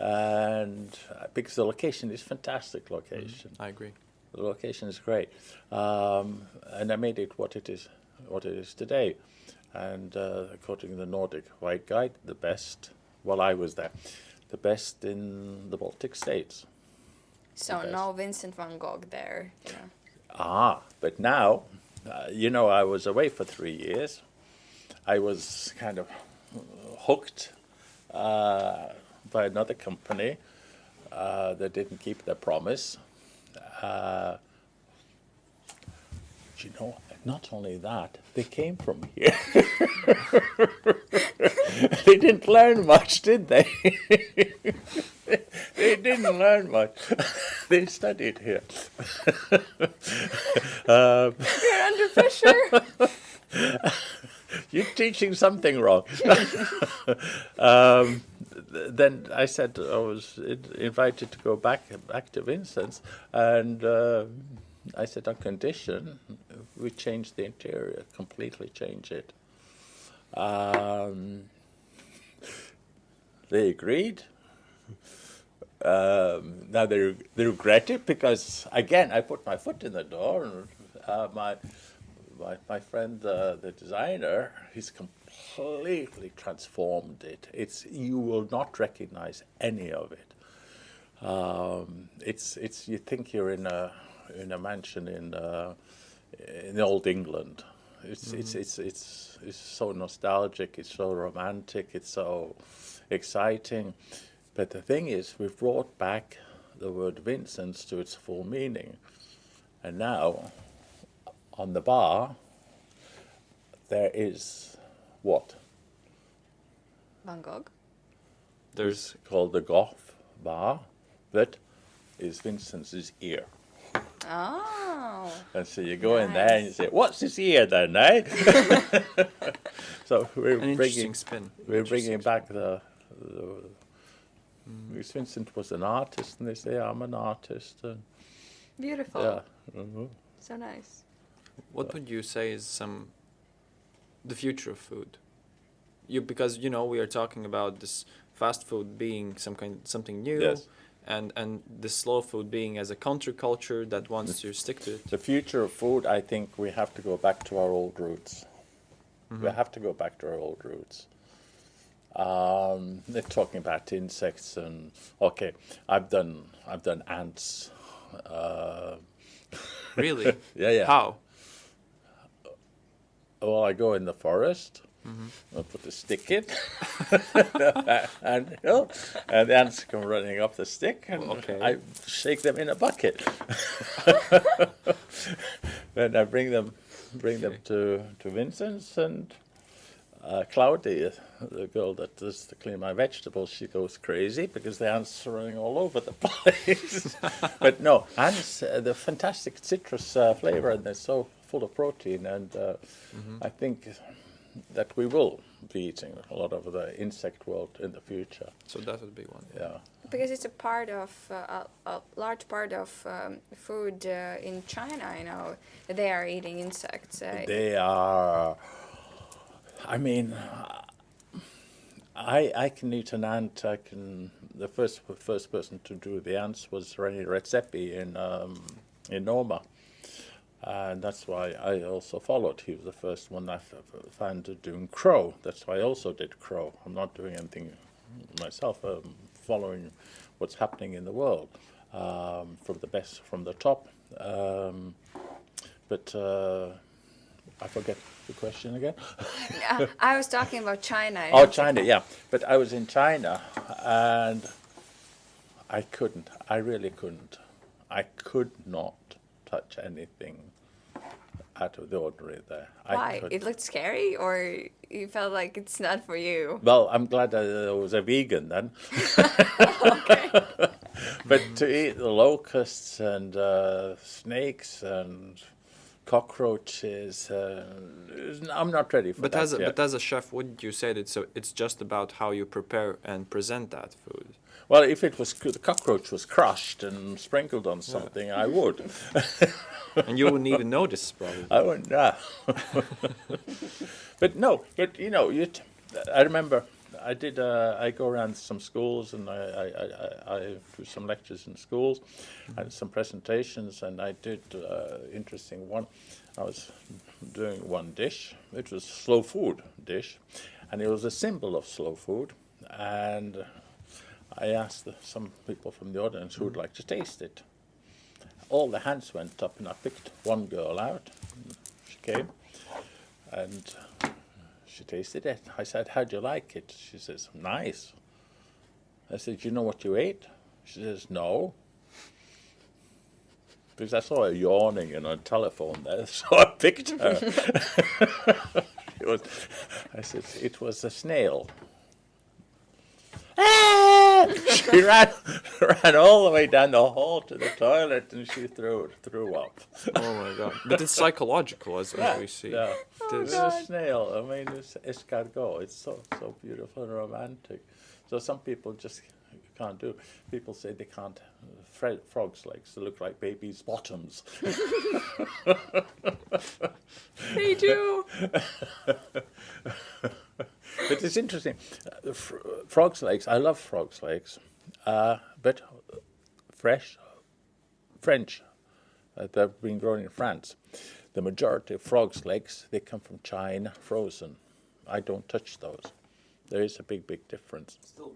and uh, because the location is fantastic location. I agree. The location is great, um, and I made it what it is, what it is today. And uh, according to the Nordic White Guide, the best. While I was there, the best in the Baltic states. So best. no Vincent van Gogh there. You know. Ah, but now, uh, you know, I was away for three years. I was kind of hooked uh, by another company uh, that didn't keep their promise. Uh, you know, not only that, they came from here. [LAUGHS] they didn't learn much, did they? [LAUGHS] they didn't learn much. [LAUGHS] they studied here. um, You're under pressure. You're teaching something wrong. [LAUGHS] um, then I said I was invited to go back back to Vincent's, and uh, I said on condition we change the interior, completely change it. Um, they agreed. Um, now they they regret it because again I put my foot in the door and uh, my my my friend uh, the designer he's completely transformed it. It's you will not recognize any of it. Um, it's it's you think you're in a in a mansion in uh, in old England. It's it's it's it's it's so nostalgic. It's so romantic. It's so exciting. But the thing is, we've brought back the word Vincent's to its full meaning, and now on the bar there is what Van Gogh. There's called the Goth bar that is Vincent's ear. Oh. And so you go in there and you say, "What's this ear then, eh?" [LAUGHS] so we're an bringing spin. we're bringing spin. back the. the because Vincent was an artist, and they say I'm an artist, and Beautiful. yeah, mhm. So nice. What would you say is some the future of food? You because you know we are talking about this fast food being some kind something new, Yes. and and the slow food being as a counterculture that wants to stick to it. the future of food. I think we have to go back to our old roots. We have to go back to our old roots. Um, they're talking about insects and okay, I've done I've done ants. Uh, Really? [LAUGHS] yeah, yeah. How? Well, I go in the forest. I put the stick in, [LAUGHS] and you know, and the ants come running up the stick, and Okay. I shake them in a bucket. [LAUGHS] then I bring them, bring them to to Vincent's, and uh, Claudia, the girl that does to clean my vegetables, she goes crazy because the ants are running all over the [LAUGHS] place. but no, ants, uh, the fantastic citrus uh, flavor, and they're so full of protein, and uh, I think that we will be eating a lot of the insect world in the future. So that would be one. Yeah. Because it's a part of uh, a, a large part of um, food uh, in China. You know, they are eating insects. Uh, They are. I mean, I I can eat an ant. I can. The first first person to do the ants was René Redzepi in um, in Noma, and that's why I also followed. He was the first one I found doing crow. That's why I also did crow. I'm not doing anything myself. I'm following what's happening in the world um, from the best from the top. Um, but uh, I forget the question again. [LAUGHS] uh, I was talking about China. Oh, China, yeah. But I was in China and I couldn't. I really couldn't. I could not touch anything out of the ordinary there. I Why? could- It looked scary, or you felt like it's not for you? Well, I'm glad I was a vegan then. [LAUGHS] [LAUGHS] but to eat the locusts and uh, snakes and cockroaches, uh, I'm not ready for But that as a, yet. but as a chef, wouldn't you say that so it's just about how you prepare and present that food? Well, if it was the cockroach was crushed and sprinkled on something, I would. [LAUGHS] And you wouldn't even notice probably. I wouldn't. Uh. [LAUGHS] but no, but you know, I remember I did. Uh, I go around some schools and I, I, I, I, do some lectures in schools and some presentations, and I did uh, interesting one. I was doing one dish. It was slow food dish, and it was a symbol of slow food, and. I asked the, some people from the audience who would like to taste it. All the hands went up, and I picked one girl out. She came, and she tasted it. I said, "How do you like it?" She says, "Nice." I said, "You know what you ate?" She says, "No." because I saw her yawning on a telephone there, [LAUGHS] so I picked her. [LAUGHS] it was, I said, it was a snail. She ran, [LAUGHS] ran all the way down the hall to the toilet and she threw threw up. Oh my god! But it's psychological, as, as we see. Yeah. It is- It's a snail. I mean, it's escargot. It's so so beautiful and romantic. So some people just can't do. People say they can't. Fre- frogs' legs they look like babies' bottoms. They do. [LAUGHS] but it's interesting. Uh, fr- frogs' legs. I love frogs' legs, uh, but fresh, French. Uh, they've been grown in France. The majority of frogs' legs they come from China, frozen. I don't touch those. There is a big, big difference. Still,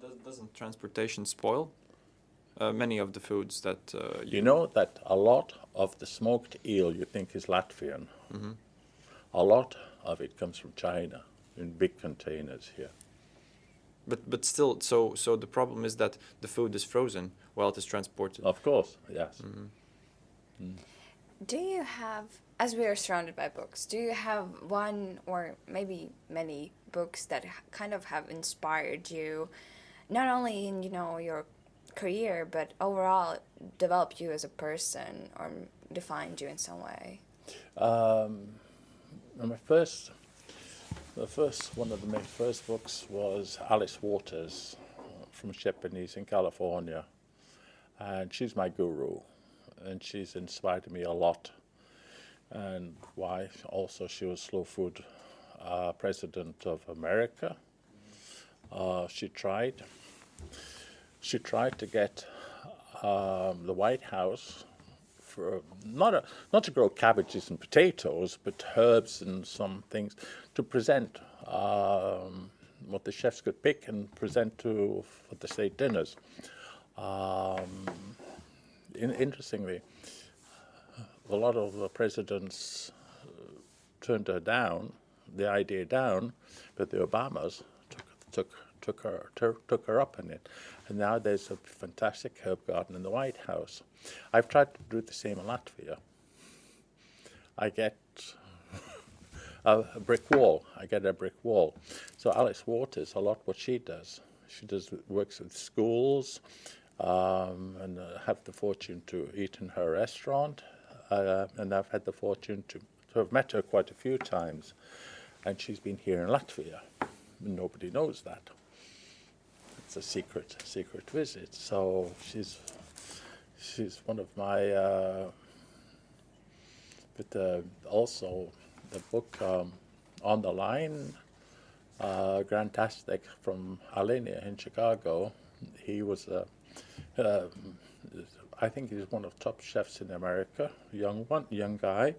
does, doesn't transportation spoil uh, many of the foods that uh, You know that a lot of the smoked eel you think is Latvian. A lot of it comes from China in big containers here. But but still, so so the problem is that the food is frozen while it is transported. Of course, yes. Do you have, as we are surrounded by books, do you have one or maybe many books that kind of have inspired you, not only in you know your career, but overall developed you as a person or defined you in some way? Um, my first, the first one of the first books was Alice Waters uh, from Chez Panisse in California, and she's my guru, and she's inspired me a lot. And why? Also, she was Slow Food uh, president of America. Uh, she tried. She tried to get um, the White House for not a, not to grow cabbages and potatoes, but herbs and some things to present um, what the chefs could pick and present to for the state dinners. Um, in, interestingly, a lot of the presidents uh, turned her down, the idea down, but the Obamas took took took her took, her up on it, and now there's a fantastic herb garden in the White House. I've tried to do the same in Latvia. I get [LAUGHS] a, a brick wall. I get a brick wall. So Alice Waters, a lot what she does. She does works with schools, um, and uh, have the fortune to eat in her restaurant. Uh, and I've had the fortune to, to have met her quite a few times. And she's been here in Latvia. Nobody knows that. It's a secret, secret visit. So she's she's one of my. Uh, but uh, also the book um, on the line, uh, Grant Achatz from Alinea in Chicago. He was a. Uh, I think he's one of top chefs in America, young one, young guy.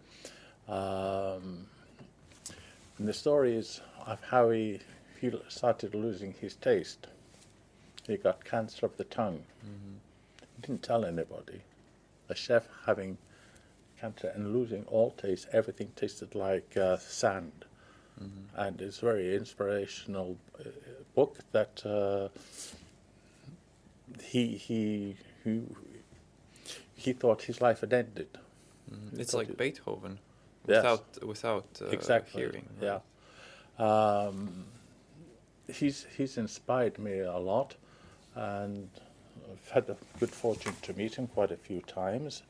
Um, and the story is of how he, he started losing his taste. He got cancer of the tongue. He didn't tell anybody. A chef having cancer and losing all taste, everything tasted like uh, sand. And it's a very inspirational uh, book that uh, he, he, he, he thought his life had ended. It's like it- Beethoven, Yes. without without uh, exactly. hearing. Yeah. Um, he's he's inspired me a lot, and I've had the good fortune to meet him quite a few times.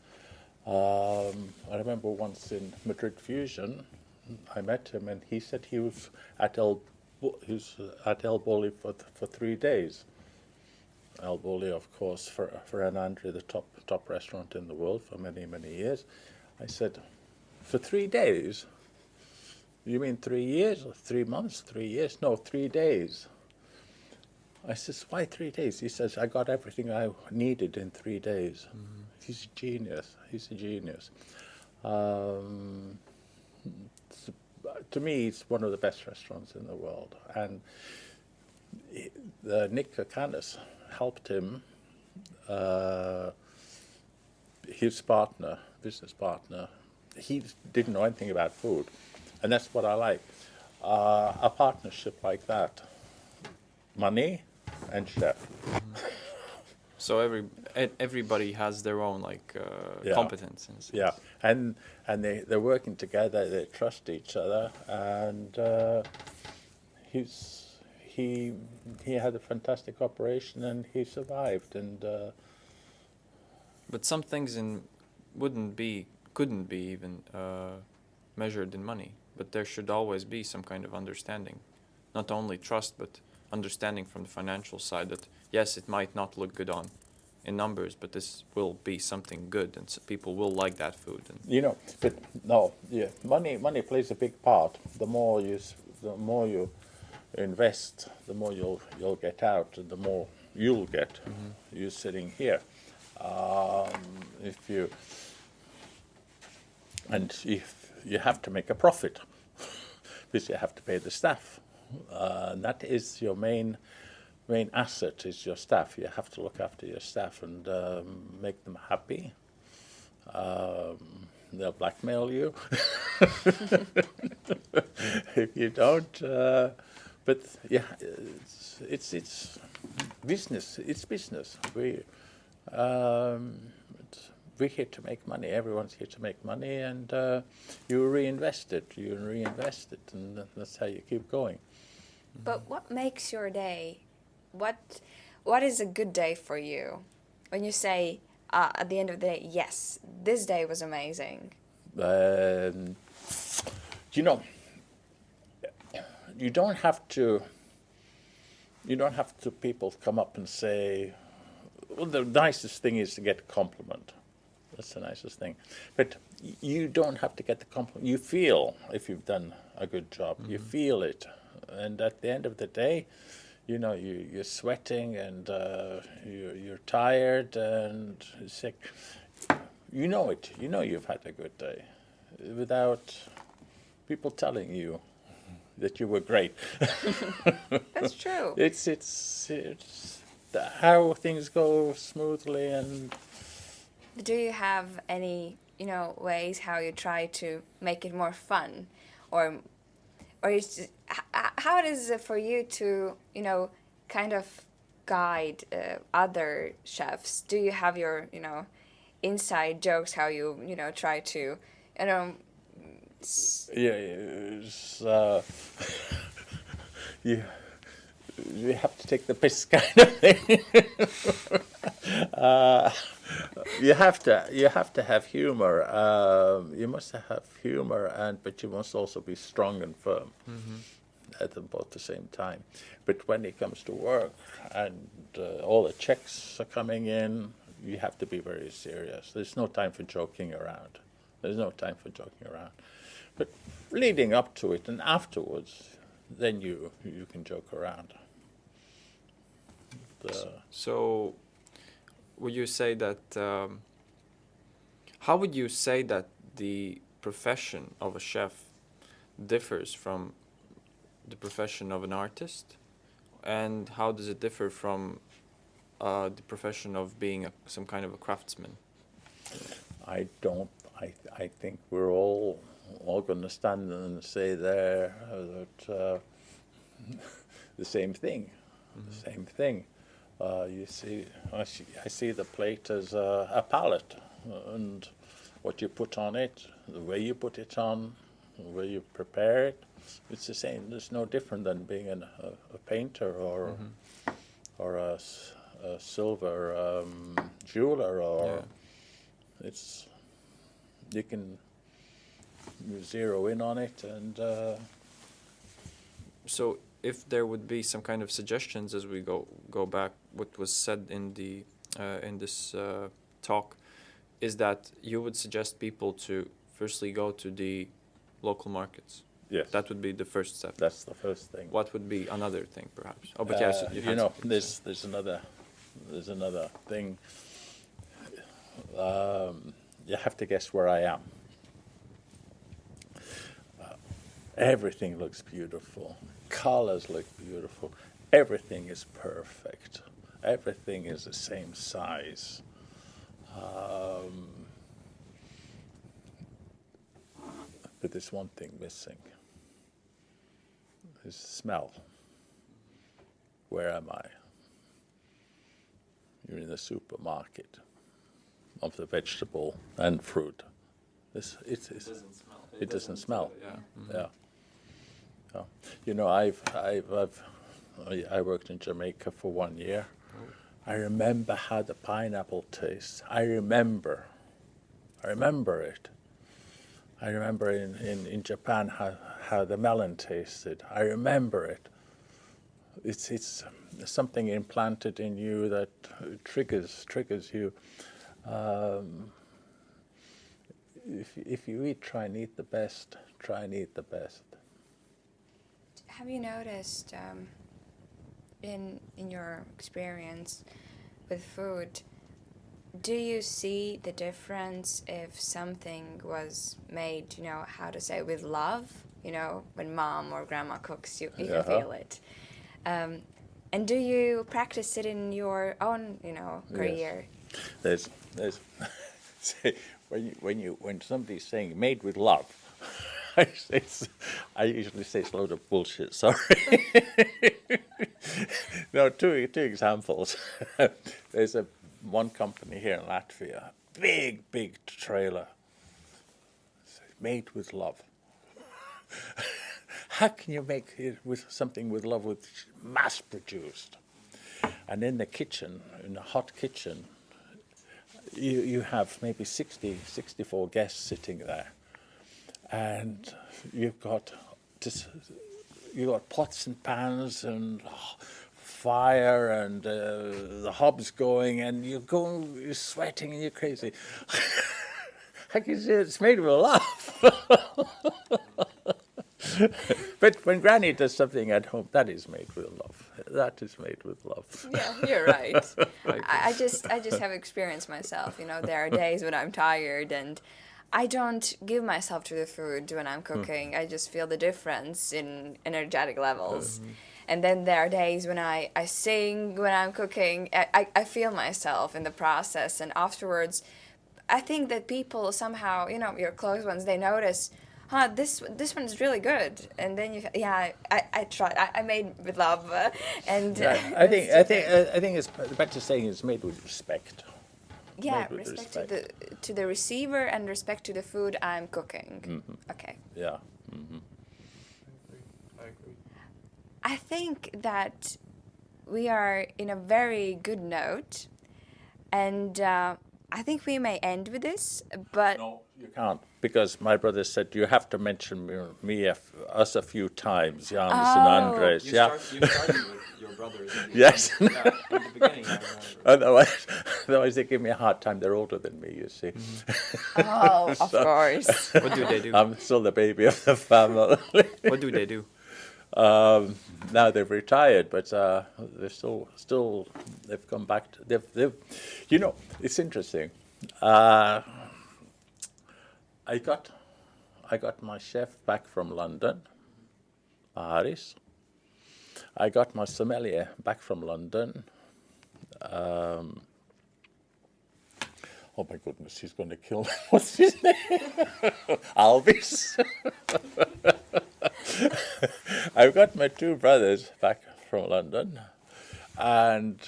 Um, I remember once in Madrid Fusion, I met him, and he said he was at El he was at El Bulli for for three days. El Bulli, of course, for Ferran Adrià, the top top restaurant in the world for many many years. I said, for three days. You mean three years or three months? Three years? No, three days. I says, why three days? He says, I got everything I needed in three days. He's a genius. He's a genius. Um, to me, it's one of the best restaurants in the world. And he- the Nick Kokonas helped him, uh, his partner, business partner, he didn't know anything about food. And that's what I like. Uh, a partnership like that money and chef. So every everybody has their own like uh, Yeah. competence. in a sense. Yeah, and and they they're working together. They trust each other, and uh, he's he he had a fantastic operation, and he survived. And uh, But some things in wouldn't be, couldn't be even uh, measured in money. But there should always be some kind of understanding, not only trust, but understanding from the financial side that yes, it might not look good on in numbers, but this will be something good, and s people will like that food. And you know, but no, yeah, money money plays a big part. The more you the more you invest, the more you'll you'll get out, and the more you'll get. You sitting here, um, if you and if you have to make a profit, [LAUGHS] because you have to pay the staff, uh, that is your main main asset is your staff. You have to look after your staff and um, make them happy. Um, they'll blackmail you [LAUGHS] if you don't. Uh, but yeah, it's, it's it's business. It's business. We um, we're here to make money. Everyone's here to make money, and uh, you reinvest it. You reinvest it, and that's how you keep going. But what makes your day? What what is a good day for you? When you say uh, at the end of the day, yes, this day was amazing. Um, you know, you don't have to. You don't have to. People come up and say, "Well, the nicest thing is to get a compliment." That's the nicest thing. But you don't have to get the compliment. You feel if you've done a good job. You feel it, and at the end of the day, you know you you're sweating and uh, you're you're tired and sick. You know it. You know you've had a good day, without people telling you that you were great. [LAUGHS] That's true. [LAUGHS] It's it's it's the, how things go smoothly and Do you have any, you know, ways how you try to make it more fun, or, or is it, h- h- how is it for you to, you know, kind of guide uh, other chefs? Do you have your, you know, inside jokes? How you, you know, try to, you know, yeah, it's, uh, [LAUGHS] you you have to take the piss [LAUGHS] kind of thing. [LAUGHS] uh, you have to you have to have humor. Um, you must have humor, and but you must also be strong and firm at both the same time. But when it comes to work and uh, all the checks are coming in, you have to be very serious. There's no time for joking around. There's no time for joking around. But leading up to it and afterwards, then you you can joke around. The, So, would you say that? Um, how would you say that the profession of a chef differs from the profession of an artist, and how does it differ from uh, the profession of being a, some kind of a craftsman? I don't. I I think we're all all going to stand and say there that uh, [LAUGHS] the same thing, the same thing. Uh, you see, I see, I see the plate as a, a palette, and what you put on it, the way you put it on, the way you prepare it, it's the same. It's no different than being an, a, a painter or or a, a silver um, jeweler or Yeah. it's you can zero in on it and uh, So, if there would be some kind of suggestions as we go go back, what was said in the uh, in this uh, talk, is that you would suggest people to firstly go to the local markets. Yes. That would be the first step. that's the first thing. What would be another thing, perhaps? Oh, but yes, Uh, you, you know there's there's another there's another thing. Um, you have to guess where I am. Uh, everything looks beautiful. Colors look beautiful. Everything is perfect. Everything is the same size. Um, but there's one thing missing is smell where am I? you're in the supermarket of the vegetable and fruit. This, it's, it's, smell. It doesn't smell. Yeah. Mm-hmm. yeah. yeah. You know, I've, I've, I've, I- I worked in Jamaica for one year. Oh. I remember how the pineapple tastes. I remember. I remember it. I remember in, in, in Japan how, how the melon tasted. I remember it. It's, it's something implanted in you that triggers, triggers you. Um, if, if you eat, try and eat the best. Try and eat the best. Have you noticed um, in in your experience with food? Do you see the difference if something was made, you know, how to say, with love? You know, when mom or grandma cooks, you, you can feel it. Um, and do you practice it in your own, you know, Yes. career? There's, there's, [LAUGHS] say, when you, when you, when somebody's saying made with love, [LAUGHS] I, say it's, I usually say it's a load of bullshit. Sorry. [LAUGHS] no, two two examples. There's a one company here in Latvia, big big trailer, made with love. [LAUGHS] How can you make it with something with love with mass produced? And in the kitchen, in the hot kitchen, you, you have maybe 60, 64 guests sitting there. And you've got this, you've got pots and pans and fire and uh, the hob's going and you're going, you're sweating and you're crazy. [LAUGHS] I can see it's made with love. [LAUGHS] [LAUGHS] but when Granny does something at home, that is made with love. That is made with love. Yeah, you're right. [LAUGHS] I, I just I just have experience myself. You know, there are [LAUGHS] days when I'm tired and I don't give myself to the food when I'm hmm. cooking. I just feel the difference in energetic levels. Hmm. And then there are days when I, I sing when I'm cooking. I, I, I feel myself in the process. And afterwards, I think that people somehow, you know, your close ones, they notice, huh, this this one's really good. And then you, yeah, I, I, tried. I, I made with love. uh, [LAUGHS] and uh, [LAUGHS] I think I think. I think it's better saying it's made with respect. yeah, with respect, to the to the receiver and respect to the food I'm cooking. Okay. Yeah. I agree. I think that we are in a very good note, and uh, I think we may end with this. But No, you can't because my brother said you have to mention me, me a f- us a few times, Janis and Oh. Andres. You, yeah. start, you started with your brothers. in Yes. yeah, in the beginning, I. Otherwise, [LAUGHS] otherwise they give me a hard time. They're older than me, you see. Mm-hmm. oh, of [LAUGHS] course. What do they do? I'm still the baby of the family. what do they do? Um, now they've retired, but uh, they're still, still, they've come back. To, they've, they've, you know, it's interesting. Uh, I got, I got my chef back from London, Paris. I got my sommelier back from London. Um, oh my goodness, he's going to kill me. [LAUGHS] What's his name? [LAUGHS] Alvis. [LAUGHS] I've got my two brothers back from London, and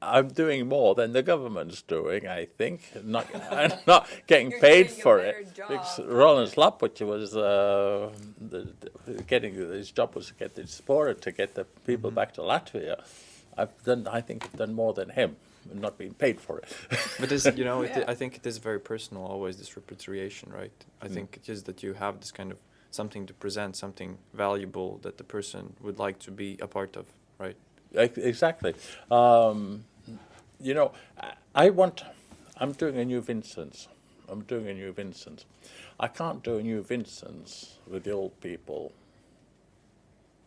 I'm doing more than the government's doing. I think not I'm not getting You're paid doing for better it. job. Because Roland Slapwich was uh, the, the, getting his job was to get the supporter to get the people back to Latvia. I've done. I think I've done more than him, and not being paid for it. [LAUGHS] But this, you know, it, I think it is very personal. Always this repatriation, right? I think it is that you have this kind of something to present, something valuable that the person would like to be a part of, right? Exactly. Um, you know, I- I want. I'm doing a new Vincent's. I'm doing a new Vincent's. I can't do a new Vincent's with the old people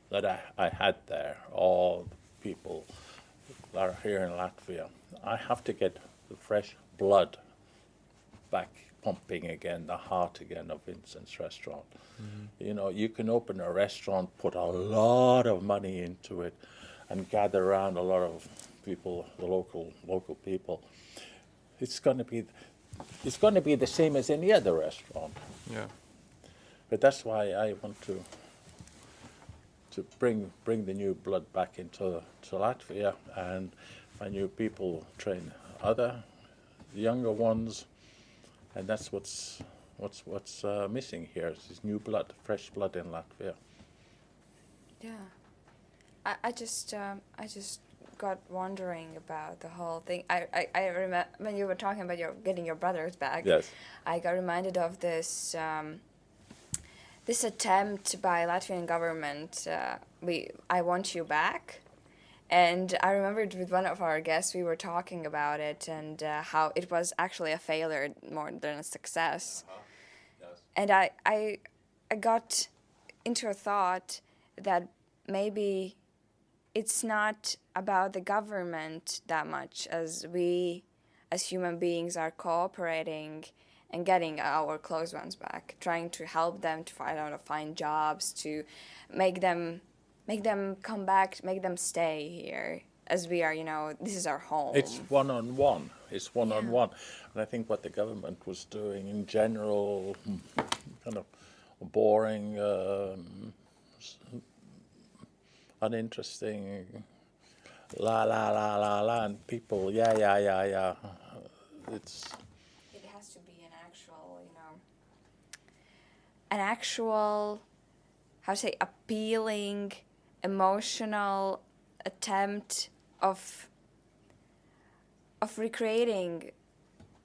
that I, I had there, or the people that are here in Latvia. I have to get the fresh blood back pumping again, the heart again of Vincent's restaurant. Mm-hmm. You know, you can open a restaurant, put a lot of money into it, and gather around a lot of people, the local local people. It's going to be, it's going to be the same as any other restaurant. Yeah. But that's why I want to to bring bring the new blood back into to Latvia and my new people, train other younger ones, and that's what's what's what's uh, missing here. Is this new blood, fresh blood in Latvia. Yeah. I, I just um, I just got wondering about the whole thing. I I, I remember when you were talking about your getting your brothers back. Yes. I got reminded of this um, this attempt by Latvian government. Uh, we I want you back. And I remembered with one of our guests, we were talking about it and uh, how it was actually a failure more than a success. And I, I, I got into a thought that maybe it's not about the government that much as we as human beings are cooperating and getting our close ones back trying to help them to find out find jobs to make them make them come back make them stay here as we are you know this is our home It's one on one. It's one on one, and I think what the government was doing in general, hmm, kind of boring, um, uninteresting, la la la la la, and people, yeah yeah yeah yeah. It's it has to be an actual you know an actual how to say appealing emotional attempt of of recreating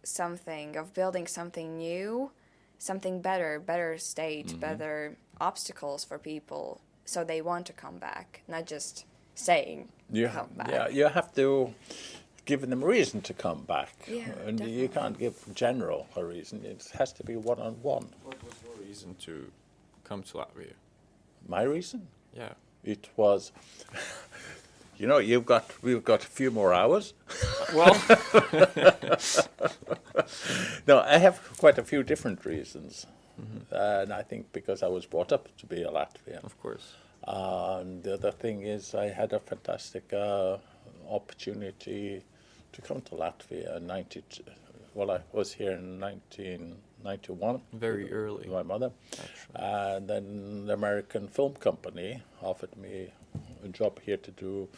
something of building something new something better better state mm-hmm. better obstacles for people so they want to come back not just saying you come back yeah you have to give them a reason to come back, Yeah, and you can't give general a reason. It has to be one on one. What was your reason to come to Latvia? My reason. Yeah. It was, [LAUGHS] you know, you've got we've got a few more hours. Well, [LAUGHS] No, I have quite a few different reasons, and I think because I was brought up to be a Latvian. of course. And the other thing is, I had a fantastic uh, opportunity to come to Latvia in 90. Well, I was here in 1991. Very with early. My mother. Actually. And then the American Film Company offered me a job here to do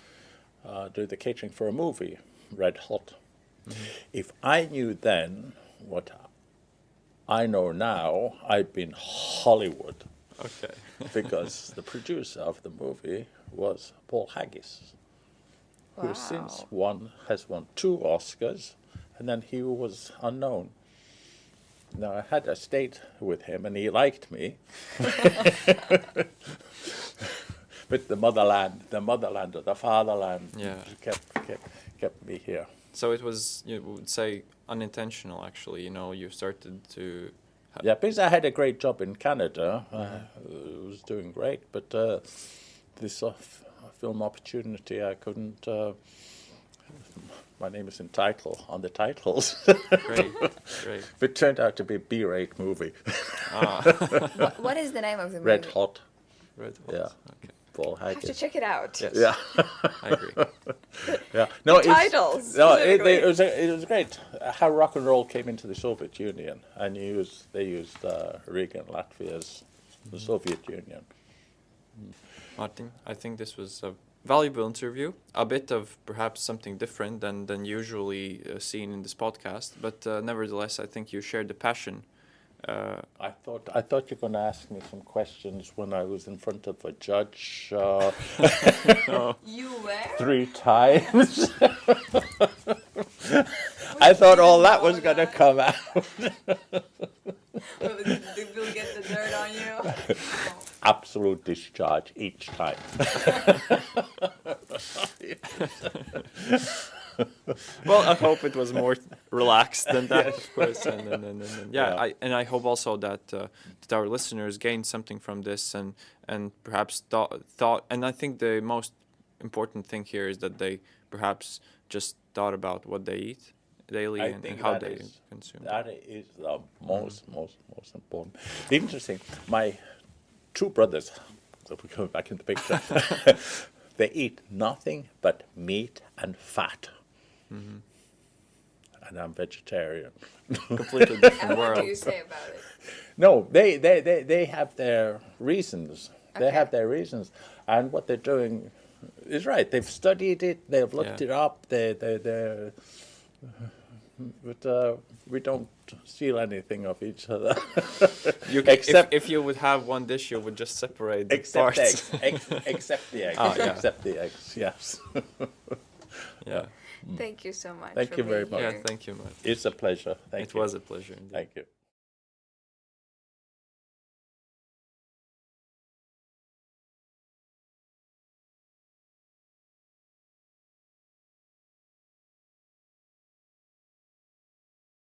uh, do the catering for a movie, Red Hot. If I knew then what I know now, I'd been Hollywood Okay. [LAUGHS] because the producer of the movie was Paul Haggis, who since won has won two Oscars, and then he was unknown. Now I had a date with him, and he liked me. [LAUGHS] but the motherland, the motherland or the fatherland, Yeah. kept kept kept me here. So it was, you would say, unintentional. Actually, you know, you started to. Yeah, because I had a great job in Canada. I was doing great, but uh, this uh, f- film opportunity, I couldn't. Uh, my name is in title on the titles. Great, great. [LAUGHS] it turned out to be a B-rate movie, Ah, what, [LAUGHS] what is the name of the movie Red Hot. Red Hot. Yeah. Okay, Paul I have to check it out Yes. Yeah, I agree. [LAUGHS] yeah. No, it's, titles, No, it, specifically. it was a, it was great how rock and roll came into the Soviet Union, and used they used uh, Riga and Latvia as the Soviet Union. Martin, I think this was a valuable interview. A bit of perhaps something different than than usually uh, seen in this podcast, but uh, nevertheless, I think you shared the passion. Uh, I thought I thought you were going to ask me some questions when I was in front of a judge uh, [LAUGHS] you were three times. [LAUGHS] I thought all that was going to come out. [LAUGHS] we'll get the dirt on you Absolute discharge each time. [LAUGHS] well, I hope it was more relaxed than that, of [LAUGHS] course. And, and, and, and, yeah, Yeah. I, and I hope also that uh, that our listeners gained something from this and and perhaps thought thought. And I think the most important thing here is that they perhaps just thought about what they eat daily I and, and how they is- consume. That is the most, most, most important. Interesting. My two brothers, so we go back in the picture, [LAUGHS] they eat nothing but meat and fat. And I'm vegetarian. Completely different and [LAUGHS] what do world. you say about it No, they, they, they, they have their reasons. They have their reasons. And what they're doing is right. They've studied it. They've looked Yeah. it up. They they they. But uh, we don't steal anything of each other. You, [LAUGHS] Except- if, if you would have one dish, you would just separate the except parts. eggs. Ex- except the eggs. [LAUGHS] Ah, yeah. Except the eggs. Yes. [LAUGHS] yeah. Thank you so much. Thank for you very being much. Yeah. Thank you, Matt. it's a pleasure. Thank it you. was a pleasure. Indeed. Thank you.